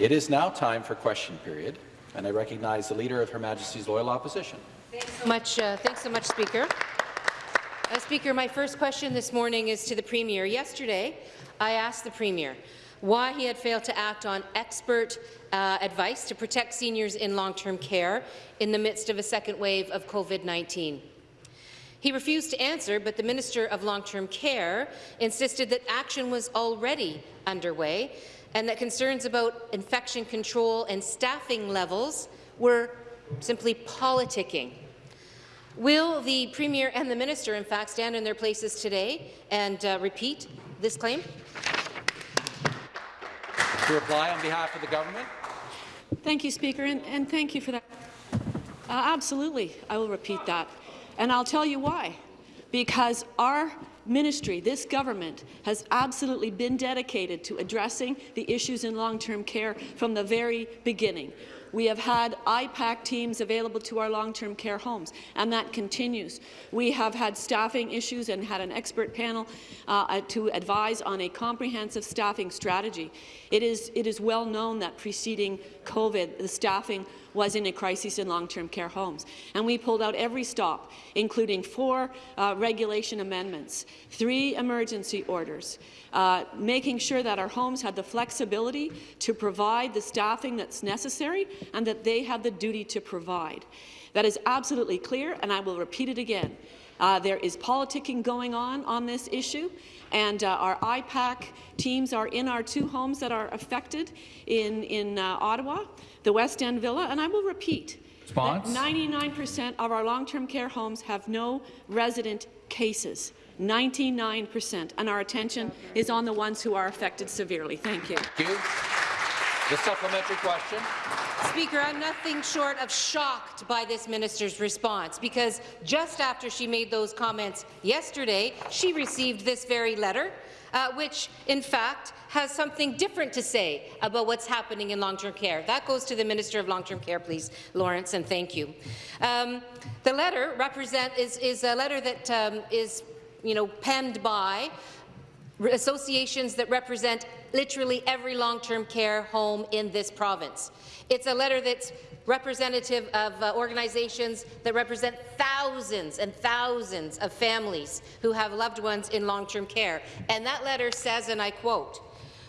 It is now time for question period, and I recognize the Leader of Her Majesty's Loyal Opposition. Thanks so much, uh, thanks so much Speaker. Uh, Speaker, my first question this morning is to the Premier. Yesterday, I asked the Premier why he had failed to act on expert uh, advice to protect seniors in long-term care in the midst of a second wave of COVID-19. He refused to answer, but the Minister of Long-Term Care insisted that action was already underway and that concerns about infection control and staffing levels were simply politicking. Will the Premier and the Minister, in fact, stand in their places today and uh, repeat this claim? To reply on behalf of the government. Thank you, Speaker, and, and thank you for that. Uh, absolutely, I will repeat that. And I'll tell you why. Because our ministry, this government, has absolutely been dedicated to addressing the issues in long-term care from the very beginning. We have had IPAC teams available to our long-term care homes, and that continues. We have had staffing issues and had an expert panel uh, to advise on a comprehensive staffing strategy. It is, it is well known that preceding COVID, the staffing was in a crisis in long-term care homes. And we pulled out every stop, including four uh, regulation amendments, three emergency orders, uh, making sure that our homes had the flexibility to provide the staffing that's necessary and that they have the duty to provide. That is absolutely clear, and I will repeat it again. Uh, there is politicking going on on this issue, and uh, our IPAC teams are in our two homes that are affected in, in uh, Ottawa the West End Villa, and I will repeat, 99% of our long-term care homes have no resident cases. 99%, and our attention is on the ones who are affected severely. Thank you. Thank you. The supplementary question. Speaker, I'm nothing short of shocked by this minister's response, because just after she made those comments yesterday, she received this very letter, uh, which, in fact, has something different to say about what's happening in long-term care. That goes to the Minister of Long-Term Care, please, Lawrence, and thank you. Um, the letter represent is, is a letter that um, is, you know, penned by associations that represent literally every long-term care home in this province. It's a letter that's representative of uh, organizations that represent thousands and thousands of families who have loved ones in long-term care. And that letter says, and I quote,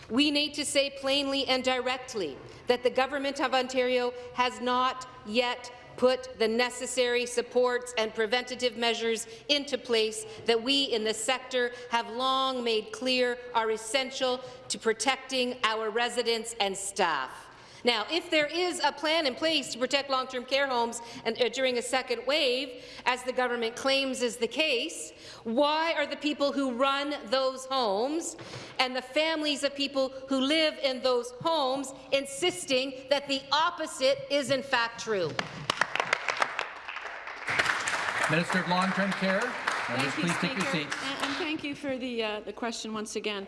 we need to say plainly and directly that the Government of Ontario has not yet put the necessary supports and preventative measures into place that we in the sector have long made clear are essential to protecting our residents and staff. Now, if there is a plan in place to protect long-term care homes and, uh, during a second wave, as the government claims is the case, why are the people who run those homes and the families of people who live in those homes insisting that the opposite is in fact true? Minister of Long-Term Care. Members, thank you, please Speaker, take your seats. And, and thank you for the, uh, the question once again.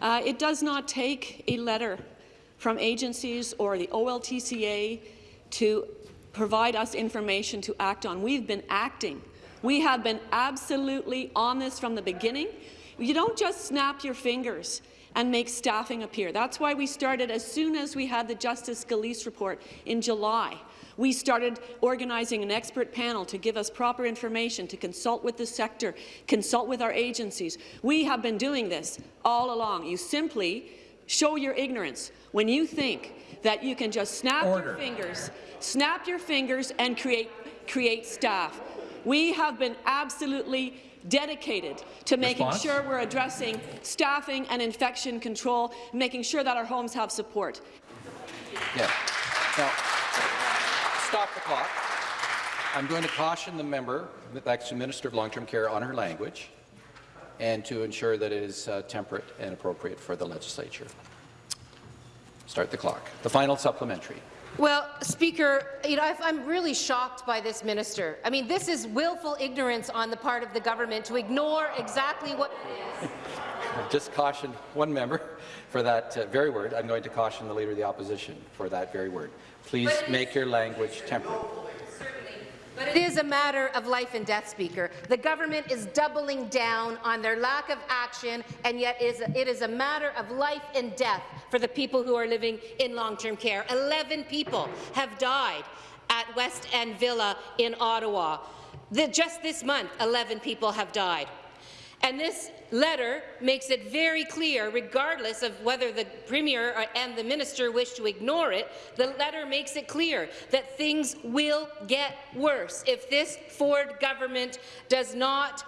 Uh, it does not take a letter from agencies or the OLTCA to provide us information to act on. We've been acting. We have been absolutely on this from the beginning. You don't just snap your fingers and make staffing appear. That's why we started as soon as we had the Justice Gillese report in July. We started organizing an expert panel to give us proper information, to consult with the sector, consult with our agencies. We have been doing this all along. You simply show your ignorance when you think that you can just snap Order. your fingers, snap your fingers and create, create staff. We have been absolutely dedicated to making Response? sure we're addressing staffing and infection control, making sure that our homes have support. Yeah. Now, stop the clock. I'm going to caution the member, that's the Minister of Long-Term Care, on her language and to ensure that it is uh, temperate and appropriate for the legislature. Start the clock. The final supplementary. Well, Speaker, you know, I'm really shocked by this minister. I mean, this is willful ignorance on the part of the government to ignore exactly what it is. I've just caution one member for that uh, very word. I'm going to caution the Leader of the Opposition for that very word. Please make your language temperate. But it is a matter of life and death, Speaker. The government is doubling down on their lack of action, and yet it is a matter of life and death for the people who are living in long-term care. Eleven people have died at West End Villa in Ottawa. The, just this month, 11 people have died. And this letter makes it very clear, regardless of whether the Premier and the Minister wish to ignore it, the letter makes it clear that things will get worse if this Ford government does not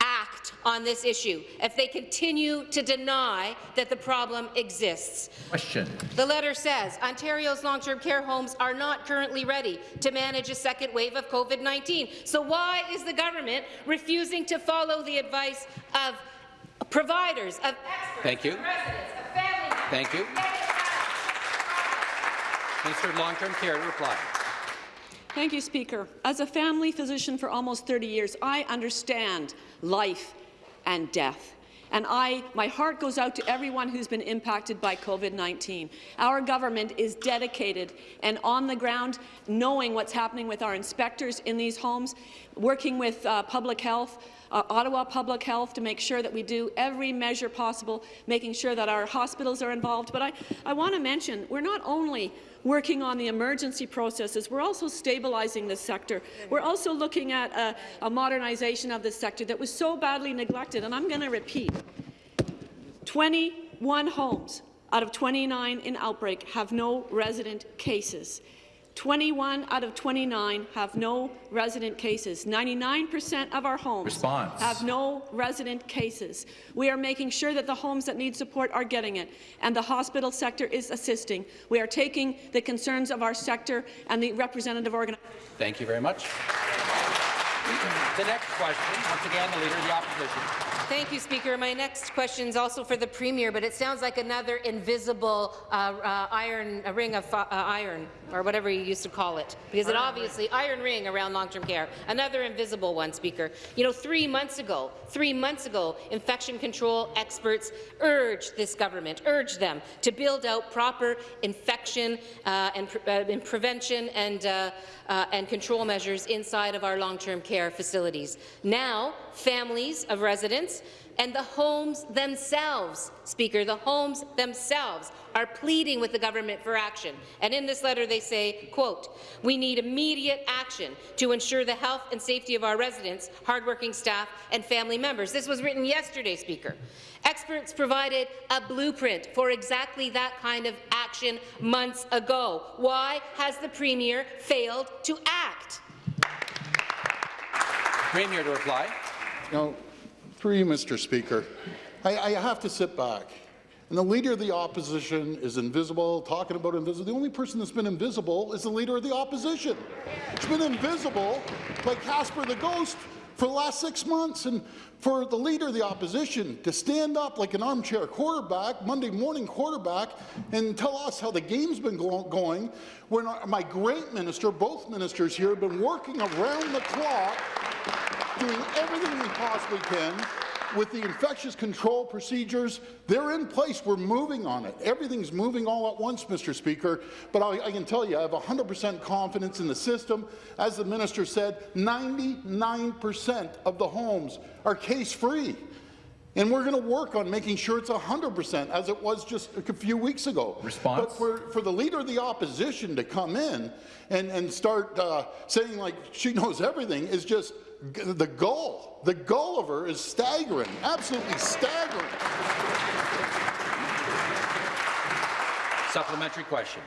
act on this issue, if they continue to deny that the problem exists. Question. The letter says Ontario's long-term care homes are not currently ready to manage a second wave of COVID-19. So why is the government refusing to follow the advice of providers, of experts, Thank you. of residents, of family members? Thank you. Minister of Long-Term Care to reply. Thank you, Speaker. As a family physician for almost 30 years, I understand life and death. And I, my heart goes out to everyone who's been impacted by COVID-19. Our government is dedicated and on the ground, knowing what's happening with our inspectors in these homes, working with uh, public health, uh, Ottawa Public Health to make sure that we do every measure possible, making sure that our hospitals are involved. But I, I want to mention, we're not only working on the emergency processes. We're also stabilizing the sector. We're also looking at a, a modernization of the sector that was so badly neglected. And I'm going to repeat, 21 homes out of 29 in outbreak have no resident cases. 21 out of 29 have no resident cases. 99% of our homes Response. have no resident cases. We are making sure that the homes that need support are getting it, and the hospital sector is assisting. We are taking the concerns of our sector and the representative organizations. Thank you very much. The next question, once again, the Leader of the Opposition. Thank you, Speaker. My next question is also for the Premier, but it sounds like another invisible uh, uh, iron, a ring of uh, iron, or whatever you used to call it, because it obviously, iron ring around long-term care, another invisible one, Speaker. You know, three months ago, three months ago, infection control experts urged this government, urged them to build out proper infection uh, and, pre uh, and, prevention and, uh, and control measures inside of our long-term care facilities. Now, families of residents and the homes themselves, Speaker, the homes themselves are pleading with the government for action. And in this letter they say, quote, we need immediate action to ensure the health and safety of our residents, hardworking staff and family members. This was written yesterday, Speaker. Experts provided a blueprint for exactly that kind of action months ago. Why has the Premier failed to act? Premier to reply. Now, through you, Mr. Speaker, I, I have to sit back. And the Leader of the Opposition is invisible, talking about invisible. The only person that's been invisible is the Leader of the Opposition. It's been invisible like Casper the Ghost for the last six months. And for the Leader of the Opposition to stand up like an armchair quarterback, Monday morning quarterback, and tell us how the game's been go going, when our, my great minister, both ministers here, have been working around the clock doing everything we possibly can with the infectious control procedures. They're in place. We're moving on it. Everything's moving all at once, Mr. Speaker. But I, I can tell you, I have 100% confidence in the system. As the minister said, 99% of the homes are case-free. And we're going to work on making sure it's 100%, as it was just a few weeks ago. Response? But for, for the Leader of the Opposition to come in and, and start uh, saying like she knows everything is just the goal, the goal of her is staggering, absolutely staggering. Supplementary question.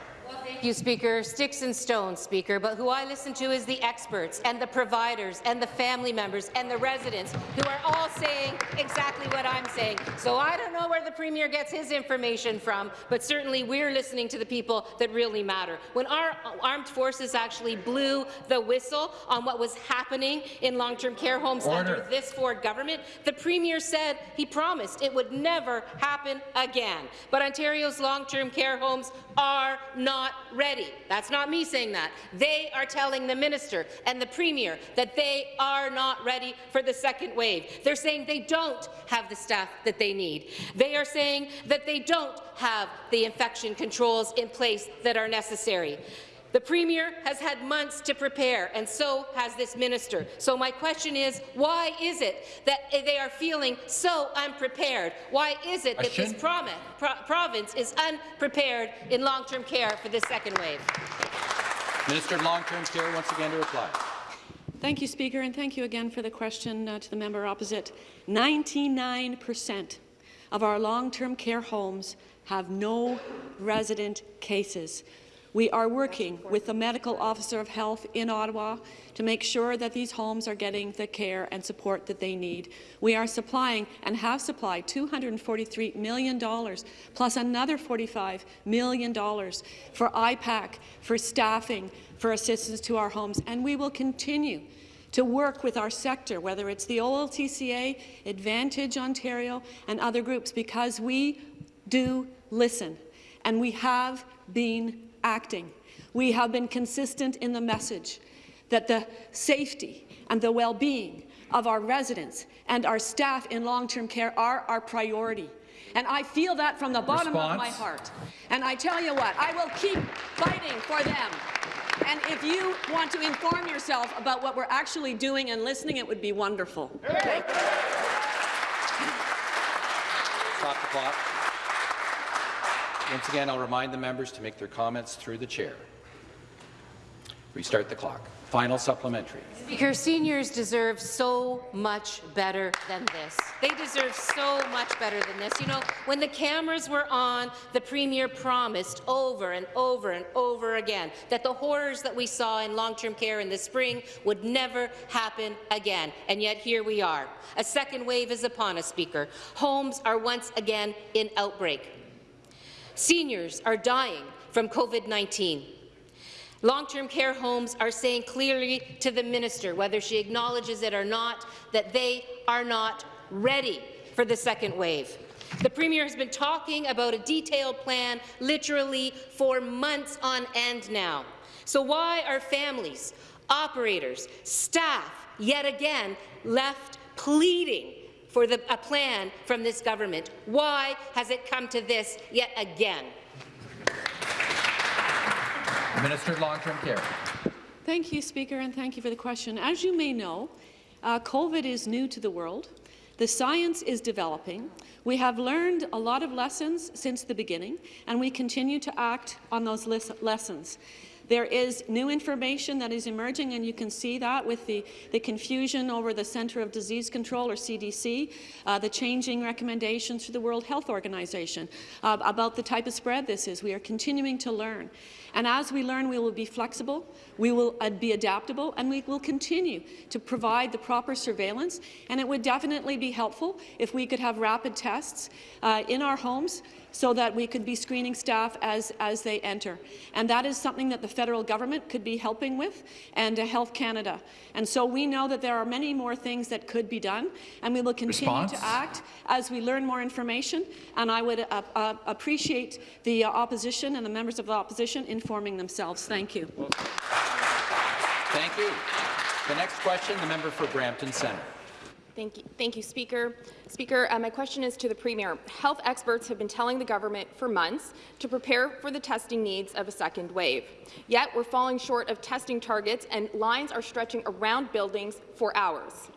Thank you, Speaker. Sticks and stones, Speaker, but who I listen to is the experts and the providers and the family members and the residents who are all saying exactly what I'm saying. So I don't know where the Premier gets his information from, but certainly we're listening to the people that really matter. When our armed forces actually blew the whistle on what was happening in long-term care homes Order. under this Ford government, the Premier said he promised it would never happen again. But Ontario's long-term care homes are not ready. That's not me saying that. They are telling the minister and the premier that they are not ready for the second wave. They're saying they don't have the staff that they need. They are saying that they don't have the infection controls in place that are necessary. The Premier has had months to prepare, and so has this minister. So my question is, why is it that they are feeling so unprepared? Why is it Question? that this promi- pro province is unprepared in long-term care for this second wave? Minister of Long-Term Care once again to reply. Thank you, Speaker, and thank you again for the question uh, to the member opposite. 99 percent of our long-term care homes have no resident cases. We are working with the Medical Officer of Health in Ottawa to make sure that these homes are getting the care and support that they need. We are supplying and have supplied $243 million plus another $45 million for IPAC, for staffing, for assistance to our homes, and we will continue to work with our sector, whether it's the OLTCA, Advantage Ontario, and other groups, because we do listen, and we have been acting. We have been consistent in the message that the safety and the well-being of our residents and our staff in long-term care are our priority. And I feel that from the bottom of my heart. And I tell you what, I will keep fighting for them. And if you want to inform yourself about what we're actually doing and listening, it would be wonderful. Stop the clock. Once again, I'll remind the members to make their comments through the chair. Restart the clock. Final supplementary. Speaker, seniors deserve so much better than this. They deserve so much better than this. You know, when the cameras were on, the Premier promised over and over and over again that the horrors that we saw in long-term care in the spring would never happen again. And yet here we are. A second wave is upon us, Speaker. Homes are once again in outbreak. Seniors are dying from COVID-19. Long-term care homes are saying clearly to the minister, whether she acknowledges it or not, that they are not ready for the second wave. The Premier has been talking about a detailed plan literally for months on end now. So why are families, operators, staff yet again left pleading for the, a plan from this government? Why has it come to this yet again? Minister of Long-Term Care. Thank you, Speaker, and thank you for the question. As you may know, uh, COVID is new to the world. The science is developing. We have learned a lot of lessons since the beginning, and we continue to act on those lessons. There is new information that is emerging, and you can see that with the, the confusion over the Centre of Disease Control, or CDC, uh, the changing recommendations to the World Health Organization uh, about the type of spread this is. We are continuing to learn. And as we learn, we will be flexible, we will uh, be adaptable, and we will continue to provide the proper surveillance. And it would definitely be helpful if we could have rapid tests uh, in our homes so that we could be screening staff as, as they enter. And that is something that the federal government could be helping with, and uh, Health Canada. And so we know that there are many more things that could be done, and we will continue Response? to act as we learn more information. And I would uh, uh, appreciate the uh, opposition and the members of the opposition informing themselves. Thank you. Thank you. The next question, the member for Brampton Centre. Thank you, thank you Speaker. Speaker, uh, my question is to the Premier. Health experts have been telling the government for months to prepare for the testing needs of a second wave. Yet we're falling short of testing targets and lines are stretching around buildings for hours.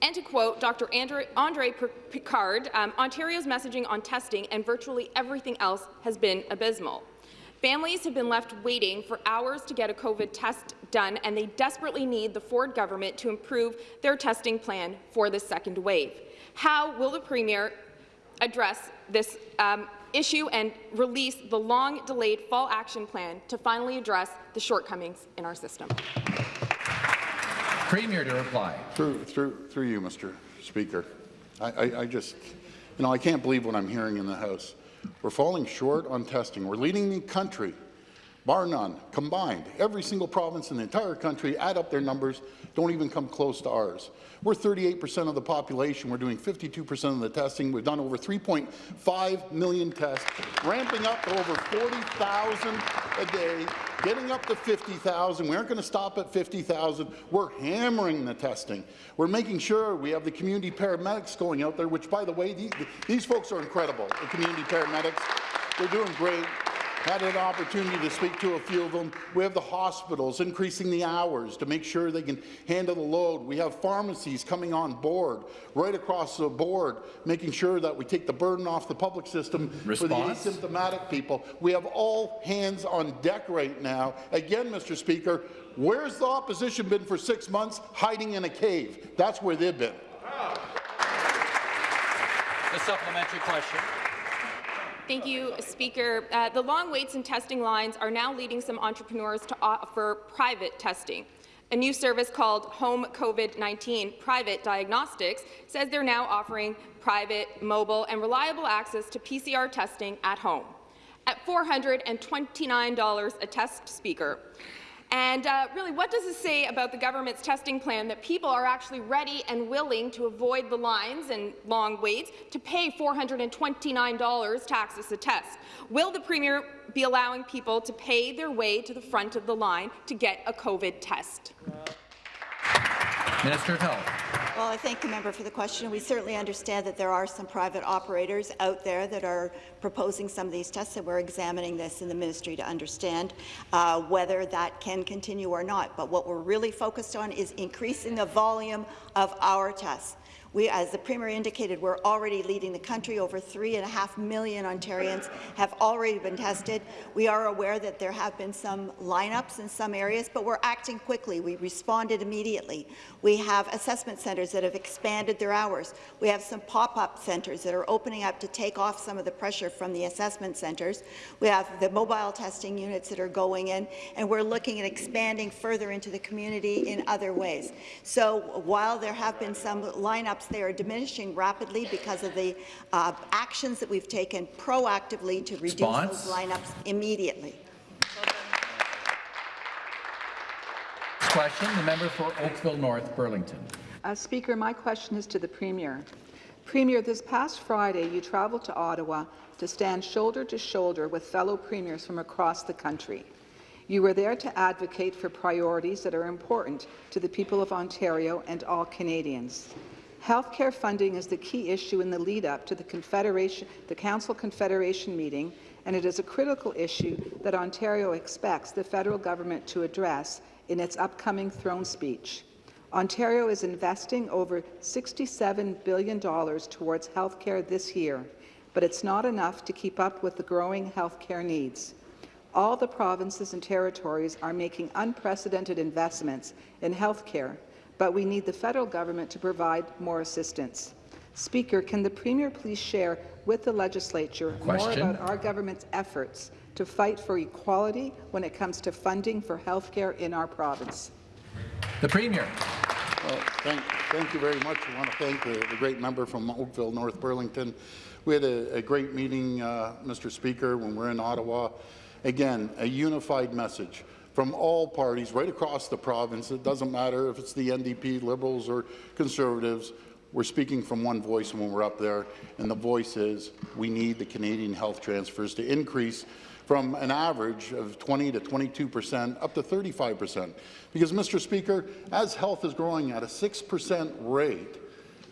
And to quote Dr. Andre, Andre Picard, um, Ontario's messaging on testing and virtually everything else has been abysmal. Families have been left waiting for hours to get a COVID test done, and they desperately need the Ford government to improve their testing plan for the second wave. How will the Premier address this um, issue and release the long-delayed fall action plan to finally address the shortcomings in our system? Premier to reply. Through, through, through you, Mr. Speaker. I, I, I just, you know, I can't believe what I'm hearing in the House. We're falling short on testing. We're leading the country, bar none, combined. Every single province in the entire country add up their numbers, don't even come close to ours. We're 38% of the population. We're doing 52% of the testing. We've done over 3.5 million tests, ramping up to over 40,000 a day, getting up to 50,000. We aren't going to stop at 50,000. We're hammering the testing. We're making sure we have the community paramedics going out there, which, by the way, these, these folks are incredible, the community paramedics. They're doing great. Had an opportunity to speak to a few of them. We have the hospitals increasing the hours to make sure they can handle the load. We have pharmacies coming on board, right across the board, making sure that we take the burden off the public system Response? for the asymptomatic people. We have all hands on deck right now. Again, Mr. Speaker, where's the opposition been for six months? Hiding in a cave. That's where they've been. The supplementary question. Thank you, Speaker. Uh, the long waits and testing lines are now leading some entrepreneurs to offer private testing. A new service called Home COVID-19 Private Diagnostics says they're now offering private, mobile, and reliable access to PCR testing at home at $429 a test, Speaker. And uh, really, what does this say about the government's testing plan that people are actually ready and willing to avoid the lines and long waits to pay $429 to access a test? Will the Premier be allowing people to pay their way to the front of the line to get a COVID test? Minister of Health. Well, I thank the member for the question. We certainly understand that there are some private operators out there that are proposing some of these tests, and we're examining this in the ministry to understand uh, whether that can continue or not. But what we're really focused on is increasing the volume of our tests. We, as the Premier indicated, we're already leading the country. Over three and a half million Ontarians have already been tested. We are aware that there have been some lineups in some areas, but we're acting quickly. We responded immediately. We have assessment centres that have expanded their hours. We have some pop-up centres that are opening up to take off some of the pressure from the assessment centres. We have the mobile testing units that are going in, and we're looking at expanding further into the community in other ways. So while there have been some lineups they are diminishing rapidly because of the uh, actions that we've taken proactively to reduce Response? those lineups immediately. Question, the member for Oakville North Burlington. Uh, Speaker, my question is to the Premier. Premier, this past Friday, you traveled to Ottawa to stand shoulder to shoulder with fellow premiers from across the country. You were there to advocate for priorities that are important to the people of Ontario and all Canadians. Healthcare funding is the key issue in the lead-up to the Confederation, the Council Confederation meeting, and it is a critical issue that Ontario expects the federal government to address in its upcoming throne speech. Ontario is investing over $67 billion towards healthcare this year, but it's not enough to keep up with the growing healthcare needs. All the provinces and territories are making unprecedented investments in healthcare, but we need the federal government to provide more assistance. Speaker, can the Premier please share with the legislature Question. more about our government's efforts to fight for equality when it comes to funding for healthcare in our province? The Premier. Well, thank, thank you very much. I want to thank the, the great member from Oakville, North Burlington. We had a, a great meeting, uh, Mr. Speaker, when we're in Ottawa. Again, a unified message from all parties right across the province. It doesn't matter if it's the NDP, Liberals, or Conservatives. We're speaking from one voice when we're up there, and the voice is we need the Canadian health transfers to increase from an average of 20 to 22 percent up to 35 percent. Because, Mr. Speaker, as health is growing at a 6 percent rate,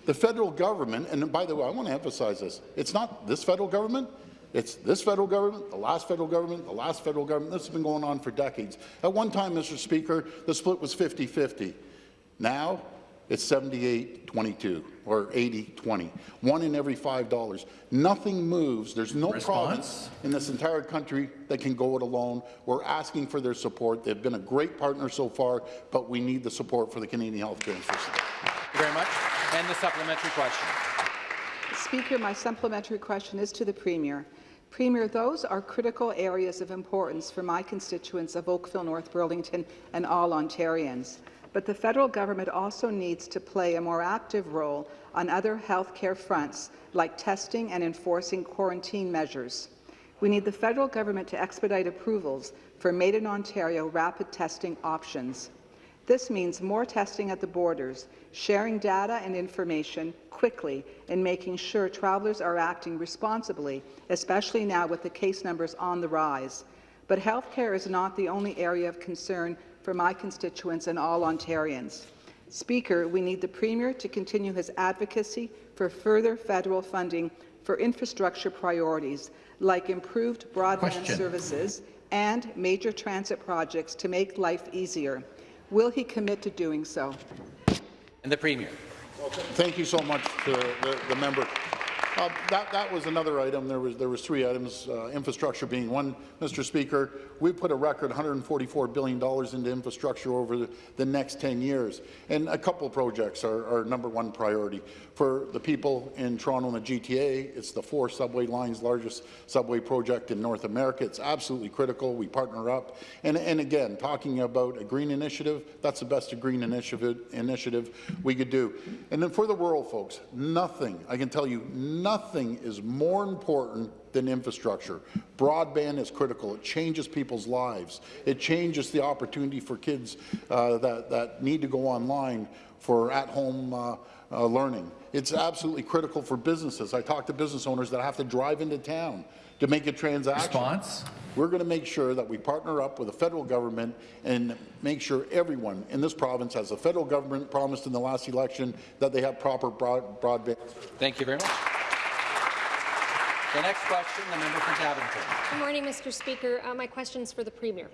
the federal government, and by the way, I want to emphasize this, it's not this federal government, it's this federal government, the last federal government, the last federal government. This has been going on for decades. At one time, Mr. Speaker, the split was 50-50. Now, it's 78-22 or 80-20. One in every $5. Nothing moves. There's no Response? province in this entire country that can go it alone. We're asking for their support. They've been a great partner so far, but we need the support for the Canadian health care system. Thank you very much. And the supplementary question. Speaker, my supplementary question is to the Premier. Premier, those are critical areas of importance for my constituents of Oakville, North Burlington and all Ontarians. But the federal government also needs to play a more active role on other health care fronts, like testing and enforcing quarantine measures. We need the federal government to expedite approvals for Made in Ontario rapid testing options. This means more testing at the borders, sharing data and information quickly, and making sure travellers are acting responsibly, especially now with the case numbers on the rise. But healthcare is not the only area of concern for my constituents and all Ontarians. Speaker, we need the Premier to continue his advocacy for further federal funding for infrastructure priorities like improved broadband Question. services and major transit projects to make life easier. Will he commit to doing so? And the Premier. Thank you so much to the, the member. Uh, that, that was another item. There was, there was three items, uh, infrastructure being one. Mr. Speaker, we put a record $144 billion into infrastructure over the, the next 10 years. And a couple projects are our number one priority. For the people in Toronto and the GTA, it's the four subway lines, largest subway project in North America. It's absolutely critical. We partner up. And, and again, talking about a green initiative, that's the best green initiative, initiative we could do. And then for the rural folks, nothing, I can tell you, nothing is more important than infrastructure. Broadband is critical. It changes people's lives. It changes the opportunity for kids uh, that, that need to go online for at-home uh, uh, learning. It's absolutely critical for businesses. I talk to business owners that have to drive into town to make a transaction. Response? We're going to make sure that we partner up with the federal government and make sure everyone in this province, as the federal government promised in the last election, that they have proper broad broadband. Thank you very much. The next question, the member for Davenport. Good morning, Mr. Speaker. Uh, my question is for the Premier.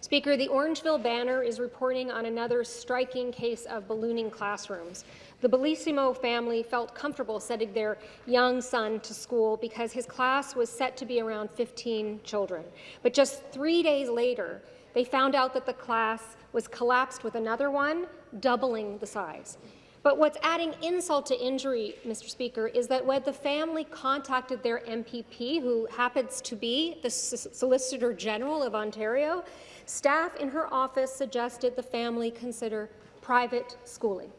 Speaker, the Orangeville Banner is reporting on another striking case of ballooning classrooms. The Bellissimo family felt comfortable sending their young son to school because his class was set to be around 15 children. But just three days later, they found out that the class was collapsed with another one, doubling the size. But what's adding insult to injury, Mr. Speaker, is that when the family contacted their MPP, who happens to be the Solicitor General of Ontario, staff in her office suggested the family consider private schooling.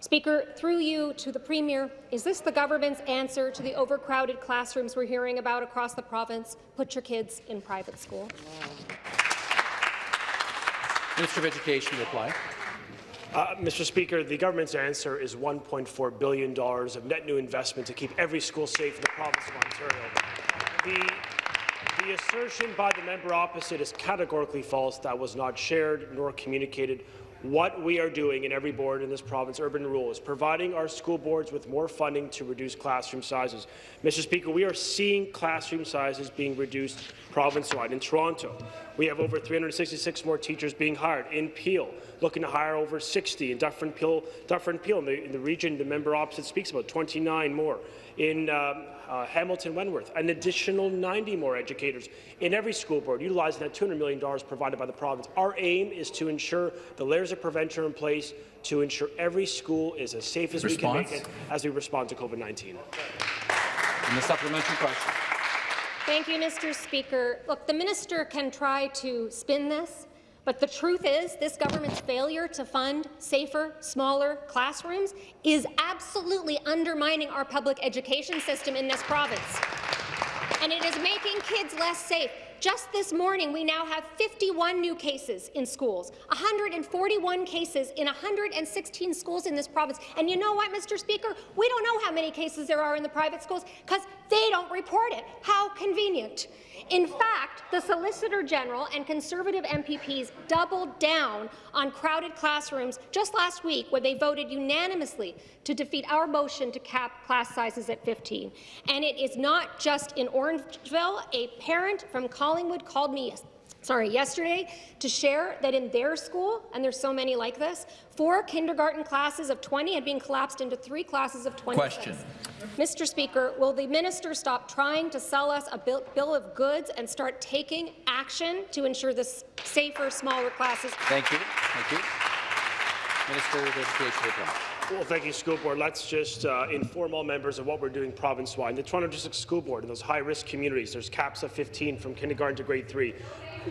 Speaker, through you to the Premier, is this the government's answer to the overcrowded classrooms we're hearing about across the province? Put your kids in private school. Minister of Education, reply. Uh, Mr. Speaker, the government's answer is $1.4 billion of net new investment to keep every school safe in the province of Ontario. The, the assertion by the member opposite is categorically false. That was not shared nor communicated what we are doing in every board in this province, urban rural, is providing our school boards with more funding to reduce classroom sizes. Mr. Speaker, we are seeing classroom sizes being reduced province-wide. In Toronto, we have over 366 more teachers being hired. In Peel, looking to hire over 60. In Dufferin Peel, Dufferin Peel in, the, in the region the member opposite speaks about, 29 more. In um, uh, Hamilton Wentworth, an additional 90 more educators in every school board, utilizing that $200 million provided by the province. Our aim is to ensure the layers of prevention are in place to ensure every school is as safe as Response. we can make it as we respond to COVID-19. And the supplementary question. Thank you, Mr. Speaker. Look, the minister can try to spin this, but the truth is this government's failure to fund safer, smaller classrooms is absolutely undermining our public education system in this province. And it is making kids less safe. Just this morning, we now have 51 new cases in schools, 141 cases in 116 schools in this province. And you know what, Mr. Speaker? We don't know how many cases there are in the private schools because they don't report it. How convenient. In fact, the Solicitor General and Conservative MPPs doubled down on crowded classrooms just last week when they voted unanimously to defeat our motion to cap class sizes at 15. And it is not just in Orangeville. A parent from Collingwood called me sorry, yesterday to share that in their school, and there's so many like this, four kindergarten classes of 20 had been collapsed into three classes of 20. Question. Mr. Speaker, will the minister stop trying to sell us a bill, bill of goods and start taking action to ensure the safer, smaller classes? Thank you. Thank you. Minister of Education, reply. Well, thank you, School Board. Let's just uh, inform all members of what we're doing province-wide. The Toronto District School Board, in those high-risk communities, there's caps of 15 from kindergarten to grade 3.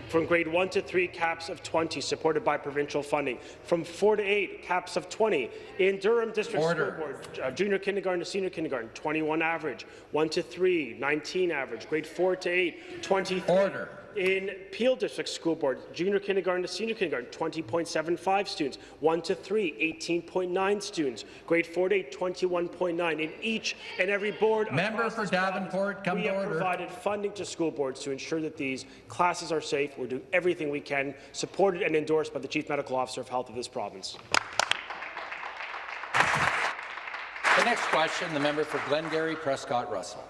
From grade 1 to 3, caps of 20, supported by provincial funding. From 4 to 8, caps of 20. In Durham District Order. School Board, uh, junior kindergarten to senior kindergarten, 21 average. 1 to 3, 19 average. Grade 4 to 8, 23. Order. In Peel District School Board, junior kindergarten to senior kindergarten, 20.75 students. 1 to 3, 18.9 students. Grade 4 to 8, 21.9. In each and every board Member for Davenport, province, come we to have order. provided funding to school boards to ensure that these classes are safe. We're doing everything we can, supported and endorsed by the Chief Medical Officer of Health of this province. The next question, the member for Glengarry Prescott Russell.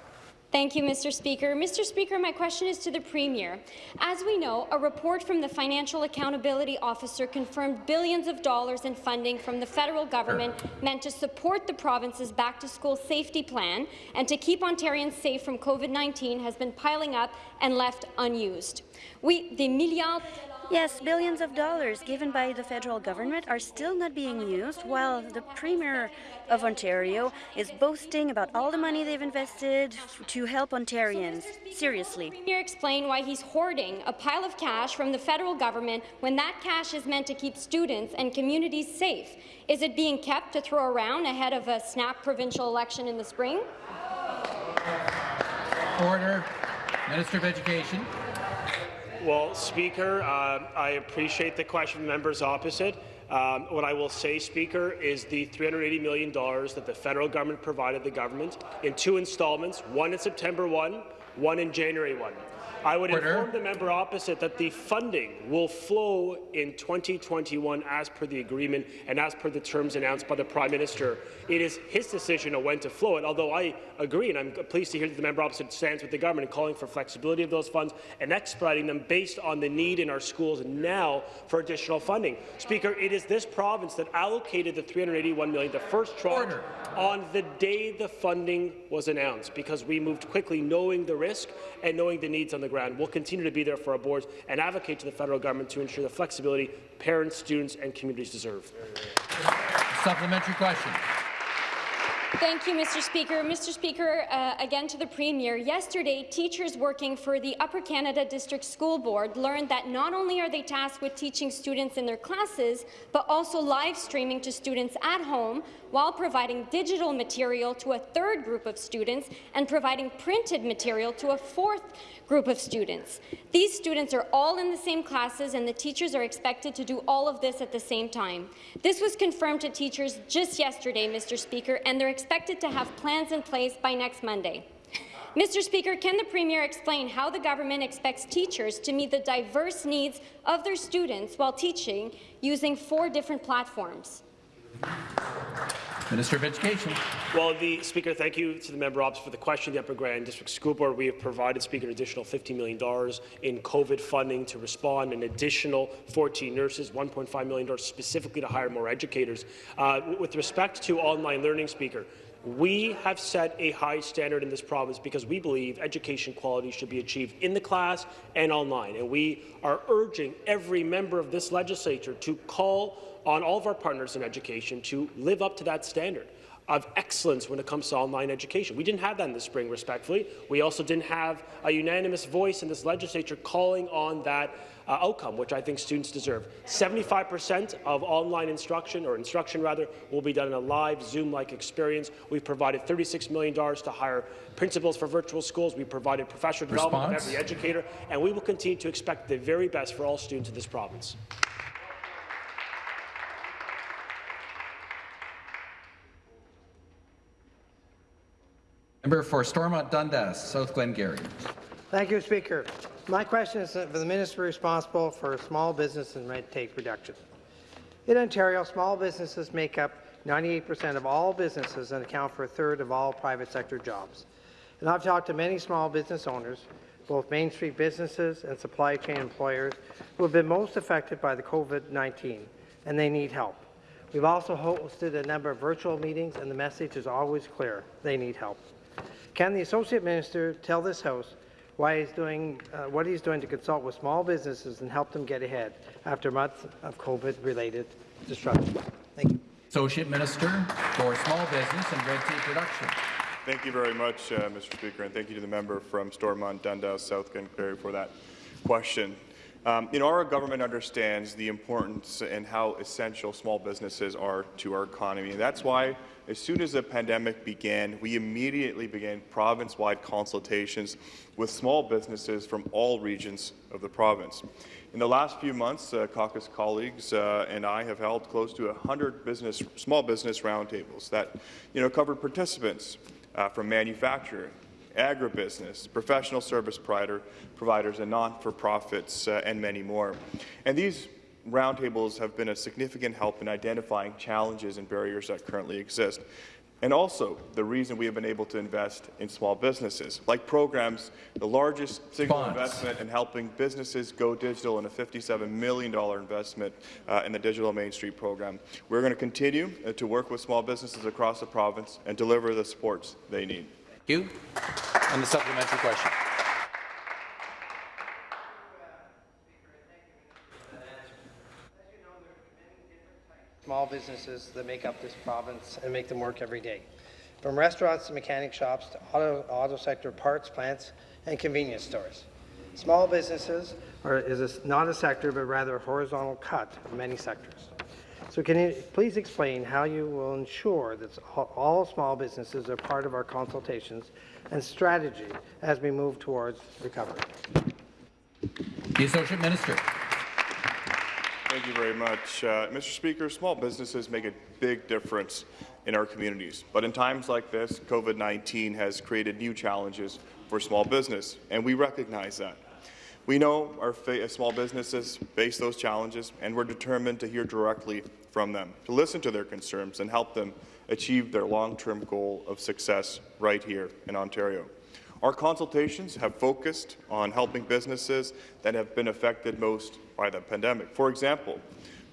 Thank you, Mr. Speaker. Mr. Speaker, my question is to the Premier. As we know, a report from the Financial Accountability Officer confirmed billions of dollars in funding from the federal government meant to support the province's back-to-school safety plan and to keep Ontarians safe from COVID-19 has been piling up and left unused. We, the milliards Yes, billions of dollars given by the federal government are still not being used, while the Premier of Ontario is boasting about all the money they've invested to help Ontarians. Seriously. Can Premier explain why he's hoarding a pile of cash from the federal government when that cash is meant to keep students and communities safe. Is it being kept to throw around ahead of a snap provincial election in the spring? Order. Minister of Education. Well, Speaker, uh, I appreciate the question from members opposite. Um, what I will say, Speaker, is the $380 million that the federal government provided the government in two installments, one in September 1, one in January 1. I would Order. inform the member opposite that the funding will flow in 2021 as per the agreement and as per the terms announced by the Prime Minister. It is his decision on when to flow it, although I agree, and I'm pleased to hear that the member opposite stands with the government in calling for flexibility of those funds and expediting them based on the need in our schools now for additional funding. Speaker, it is this province that allocated the 381 million, the first tranche, Order. on the day the funding was announced, because we moved quickly knowing the risk and knowing the needs on the ground. We'll continue to be there for our boards and advocate to the federal government to ensure the flexibility parents, students and communities deserve. Supplementary question. Thank you, Mr. Speaker. Mr. Speaker, uh, again to the Premier. Yesterday, teachers working for the Upper Canada District School Board learned that not only are they tasked with teaching students in their classes, but also live streaming to students at home while providing digital material to a third group of students and providing printed material to a fourth group of students. These students are all in the same classes and the teachers are expected to do all of this at the same time. This was confirmed to teachers just yesterday, Mr. Speaker, and they're expected to have plans in place by next Monday. Mr. Speaker, can the Premier explain how the government expects teachers to meet the diverse needs of their students while teaching using four different platforms? Minister of Education. Well, the Speaker, thank you to the member opposite for the question. The Upper Grand District School Board, we have provided Speaker an additional $50 million in COVID funding to respond, an additional 14 nurses, $1.5 million specifically to hire more educators. Uh, with respect to online learning, Speaker, we have set a high standard in this province because we believe education quality should be achieved in the class and online. And we are urging every member of this legislature to call on all of our partners in education to live up to that standard of excellence when it comes to online education. We didn't have that in the spring, respectfully. We also didn't have a unanimous voice in this legislature calling on that uh, outcome, which I think students deserve. 75% of online instruction, or instruction rather, will be done in a live Zoom-like experience. We've provided $36 million to hire principals for virtual schools. We've provided professional development Response? of every educator, and we will continue to expect the very best for all students in this province. Member for Stormont Dundas, South Glengarry. Thank you, Speaker. My question is for the Minister responsible for small business and red tape reduction. In Ontario, small businesses make up 98% of all businesses and account for a third of all private sector jobs. And I've talked to many small business owners, both Main Street businesses and supply chain employers, who have been most affected by the COVID-19, and they need help. We've also hosted a number of virtual meetings, and the message is always clear. They need help. Can the Associate Minister tell this House why he's doing, uh, what he's doing to consult with small businesses and help them get ahead after months of COVID-related disruption? Thank you. Associate Minister for Small Business and Red Tape Reduction. Thank you very much, uh, Mr. Speaker, and thank you to the member from Stormont, Dundas, South Glengarry for that question. Um, you know, our government understands the importance and how essential small businesses are to our economy. And that's why, as soon as the pandemic began, we immediately began province-wide consultations with small businesses from all regions of the province. In the last few months, uh, caucus colleagues uh, and I have held close to 100 business, small business roundtables that, you know, covered participants uh, from manufacturing, agribusiness, professional service provider, providers, and non-for-profits, uh, and many more. And these roundtables have been a significant help in identifying challenges and barriers that currently exist. and also the reason we have been able to invest in small businesses, like programs, the largest single Bonds. investment in helping businesses go digital and a $57 million investment uh, in the Digital Main Street program. We're going to continue uh, to work with small businesses across the province and deliver the supports they need. You. And the supplementary question. small businesses that make up this province and make them work every day. From restaurants to mechanic shops to auto, auto sector parts, plants, and convenience stores. Small businesses are, is a, not a sector, but rather a horizontal cut of many sectors. So can you please explain how you will ensure that all, all small businesses are part of our consultations and strategy as we move towards recovery? The Associate Minister. Thank you very much. Uh, Mr. Speaker, small businesses make a big difference in our communities. But in times like this, COVID-19 has created new challenges for small business, and we recognize that. We know our uh, small businesses face those challenges, and we're determined to hear directly from them, to listen to their concerns and help them achieve their long-term goal of success right here in Ontario. Our consultations have focused on helping businesses that have been affected most by the pandemic. For example,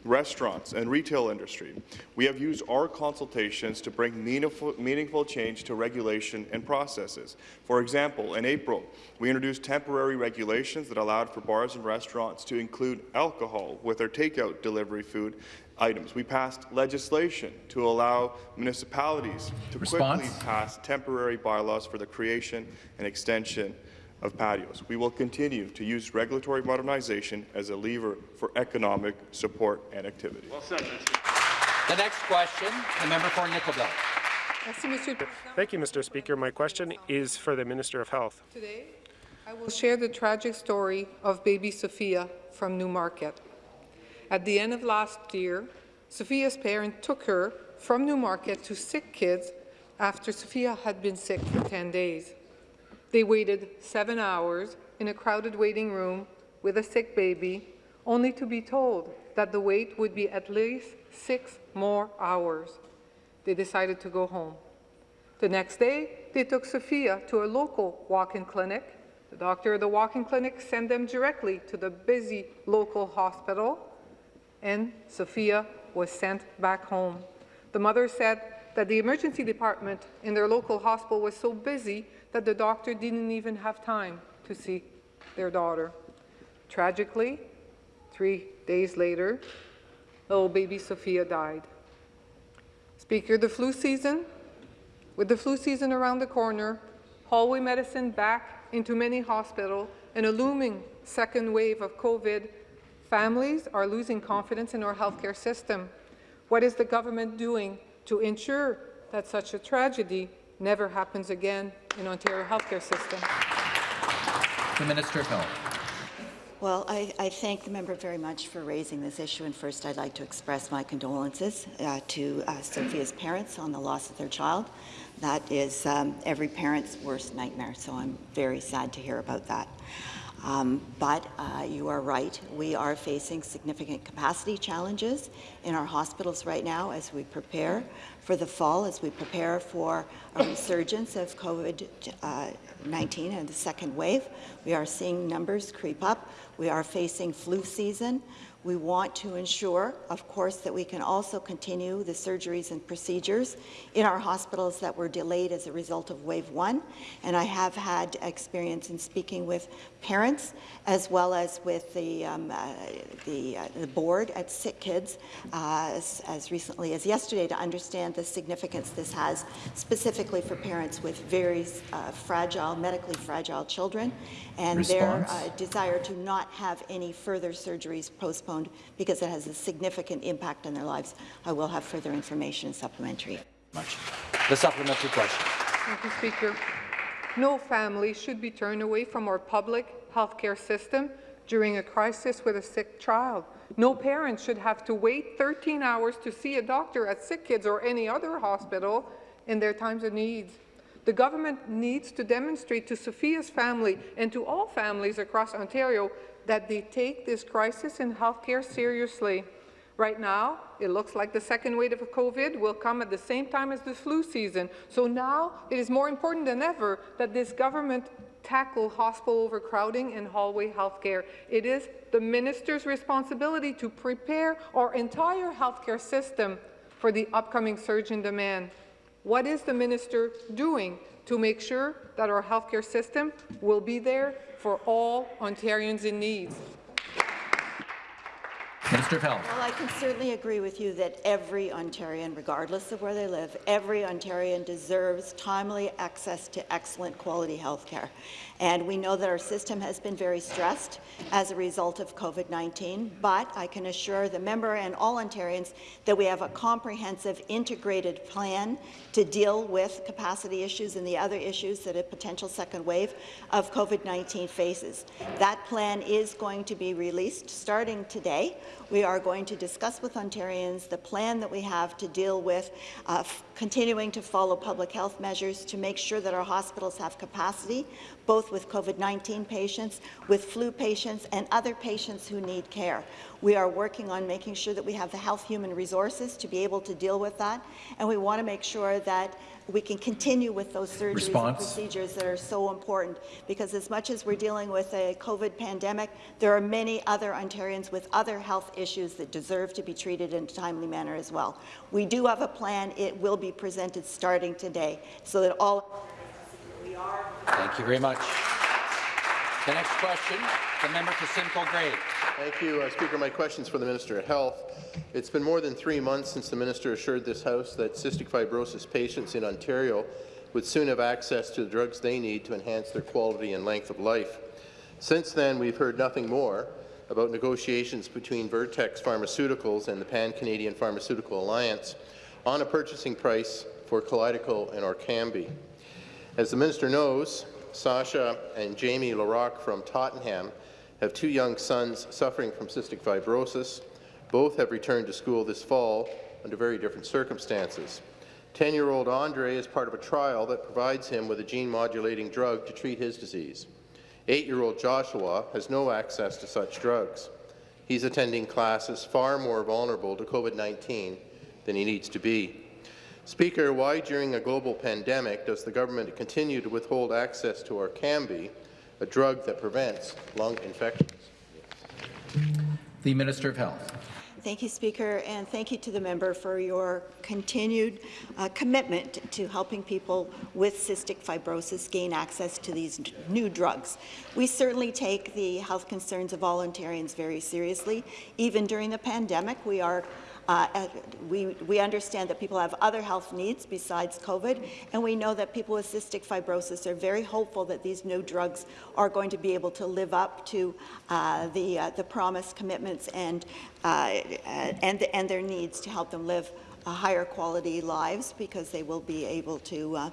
restaurants and retail industry. We have used our consultations to bring meaningful, meaningful change to regulation and processes. For example, in April, we introduced temporary regulations that allowed for bars and restaurants to include alcohol with their takeout delivery food items. We passed legislation to allow municipalities to Response? quickly pass temporary bylaws for the creation and extension of patios. We will continue to use regulatory modernization as a lever for economic support and activity. Well said, The next question, the member for Nickel Belt. Thank you, Mr. Speaker. My question is for the Minister of Health. Today, I will share the tragic story of baby Sophia from Newmarket. At the end of last year, Sophia's parents took her from Newmarket to Sick Kids after Sophia had been sick for 10 days. They waited seven hours in a crowded waiting room with a sick baby, only to be told that the wait would be at least six more hours. They decided to go home. The next day, they took Sophia to a local walk-in clinic. The doctor at the walk-in clinic sent them directly to the busy local hospital, and Sophia was sent back home. The mother said that the emergency department in their local hospital was so busy that the doctor didn't even have time to see their daughter. Tragically, three days later, little baby Sophia died. Speaker, the flu season, with the flu season around the corner, hallway medicine back into many hospitals, and a looming second wave of COVID, families are losing confidence in our healthcare system. What is the government doing to ensure that such a tragedy never happens again in Ontario healthcare system? The Minister of Health. Well, I, I, thank the member very much for raising this issue, and first I'd like to express my condolences uh, to uh, Sophia's parents on the loss of their child. That is um, every parent's worst nightmare, so I'm very sad to hear about that. Um, but uh, you are right, we are facing significant capacity challenges in our hospitals right now as we prepare for the fall, as we prepare for a resurgence of COVID-19 and the second wave. We are seeing numbers creep up. We are facing flu season. We want to ensure, of course, that we can also continue the surgeries and procedures in our hospitals that were delayed as a result of wave one. And I have had experience in speaking with parents as well as with the, um, uh, the, uh, the, board at Sick Kids uh, as, as recently as yesterday to understand the significance this has specifically for parents with very uh, fragile, medically fragile children and Response. their uh, desire to not have any further surgeries postponed because it has a significant impact on their lives. I will have further information and supplementary. Much. The supplementary question. Thank you, Speaker. No family should be turned away from our public health care system during a crisis with a sick child. No parent should have to wait 13 hours to see a doctor at Sick Kids or any other hospital in their times of need. The government needs to demonstrate to Sophia's family and to all families across Ontario that they take this crisis in healthcare seriously. Right now, it looks like the second wave of COVID will come at the same time as the flu season. So now it is more important than ever that this government tackle hospital overcrowding and hallway healthcare. It is the minister's responsibility to prepare our entire healthcare system for the upcoming surge in demand. What is the minister doing to make sure that our healthcare system will be there for all Ontarians in need? Minister of Health. Well, I can certainly agree with you that every Ontarian, regardless of where they live, every Ontarian deserves timely access to excellent quality health care. And we know that our system has been very stressed as a result of COVID-19, but I can assure the member and all Ontarians that we have a comprehensive, integrated plan to deal with capacity issues and the other issues that a potential second wave of COVID-19 faces. That plan is going to be released starting today. We are going to discuss with Ontarians the plan that we have to deal with uh, continuing to follow public health measures to make sure that our hospitals have capacity, both with COVID-19 patients, with flu patients, and other patients who need care. We are working on making sure that we have the health human resources to be able to deal with that, and we want to make sure that we can continue with those surgeries Response. and procedures that are so important because as much as we're dealing with a COVID pandemic, there are many other Ontarians with other health issues that deserve to be treated in a timely manner as well. We do have a plan. It will be presented starting today so that all we are. Thank you very much. The next question, the member for Simcoe Grey. Thank you, uh, Speaker. My question is for the Minister of Health. It's been more than three months since the minister assured this House that cystic fibrosis patients in Ontario would soon have access to the drugs they need to enhance their quality and length of life. Since then, we've heard nothing more about negotiations between Vertex Pharmaceuticals and the Pan-Canadian Pharmaceutical Alliance on a purchasing price for Kalydeco and Orkambi. As the minister knows, Sasha and Jamie LaRock from Tottenham have two young sons suffering from cystic fibrosis. Both have returned to school this fall under very different circumstances. 10-year-old Andre is part of a trial that provides him with a gene-modulating drug to treat his disease. Eight-year-old Joshua has no access to such drugs. He's attending classes far more vulnerable to COVID-19 than he needs to be. Speaker, why during a global pandemic does the government continue to withhold access to Orkambi, a drug that prevents lung infections? The Minister of Health. Thank you, Speaker, and thank you to the member for your continued uh, commitment to helping people with cystic fibrosis gain access to these new drugs. We certainly take the health concerns of all Ontarians very seriously. Even during the pandemic, we are uh, we, we understand that people have other health needs besides COVID, and we know that people with cystic fibrosis are very hopeful that these new drugs are going to be able to live up to uh, the, uh, the promised commitments and, uh, and, and their needs to help them live a higher quality lives because they will be able to uh,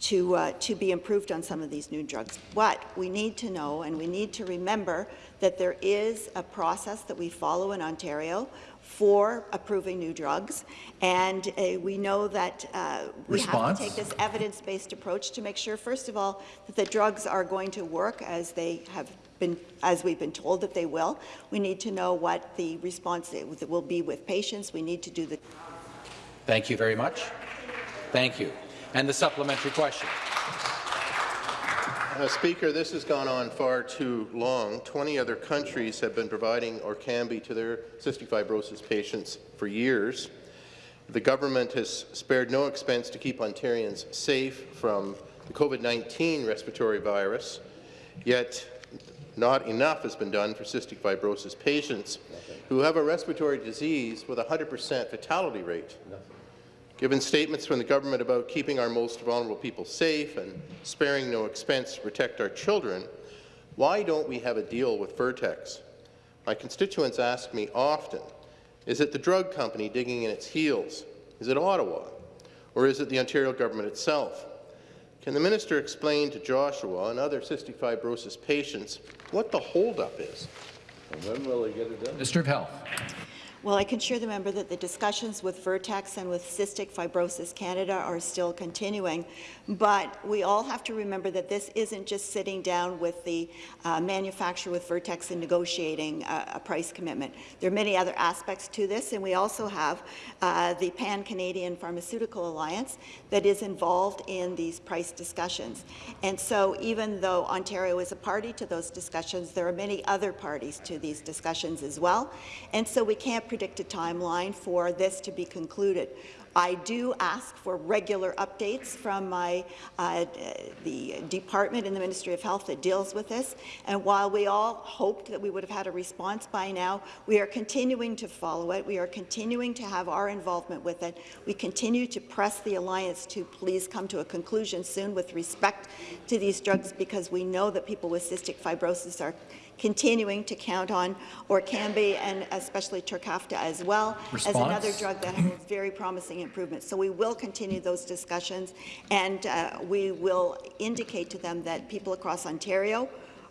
to, uh, to be improved on some of these new drugs. But we need to know and we need to remember that there is a process that we follow in Ontario for approving new drugs. And uh, we know that uh, we Response? have to take this evidence-based approach to make sure, first of all, that the drugs are going to work as they have been, as we've been told that they will. We need to know what the response will be with patients. We need to do the. Thank you very much. Thank you. And the supplementary question. Uh, Speaker, this has gone on far too long. 20 other countries have been providing Orkambi to their cystic fibrosis patients for years. The government has spared no expense to keep Ontarians safe from the COVID-19 respiratory virus, yet not enough has been done for cystic fibrosis patients who have a respiratory disease with a 100% fatality rate. Given statements from the government about keeping our most vulnerable people safe and sparing no expense to protect our children, why don't we have a deal with Vertex? My constituents ask me often, is it the drug company digging in its heels? Is it Ottawa? Or is it the Ontario government itself? Can the minister explain to Joshua and other cystic fibrosis patients what the holdup is? And when will they get it done? Minister of Health. Well, I can assure the member that the discussions with Vertex and with Cystic Fibrosis Canada are still continuing, but we all have to remember that this isn't just sitting down with the uh, manufacturer with Vertex and negotiating a price commitment. There are many other aspects to this, and we also have uh, the Pan-Canadian Pharmaceutical Alliance that is involved in these price discussions. And so even though Ontario is a party to those discussions, there are many other parties to these discussions as well, and so we can't predict a timeline for this to be concluded. I do ask for regular updates from my uh, the department in the Ministry of Health that deals with this. And while we all hoped that we would have had a response by now, we are continuing to follow it. We are continuing to have our involvement with it. We continue to press the alliance to please come to a conclusion soon with respect to these drugs because we know that people with cystic fibrosis are continuing to count on Orkambi and especially Trikafta as well Response? as another drug that has very promising improvements. So we will continue those discussions and uh, we will indicate to them that people across Ontario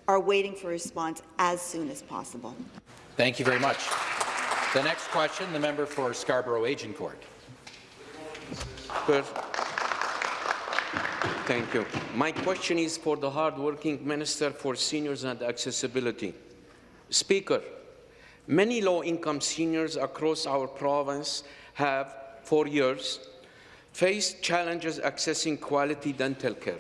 are waiting for a response as soon as possible. Thank you very much. The next question, the member for Scarborough Agincourt. Good. Thank you. My question is for the hard-working Minister for Seniors and Accessibility. Speaker, many low-income seniors across our province have, for years, faced challenges accessing quality dental care.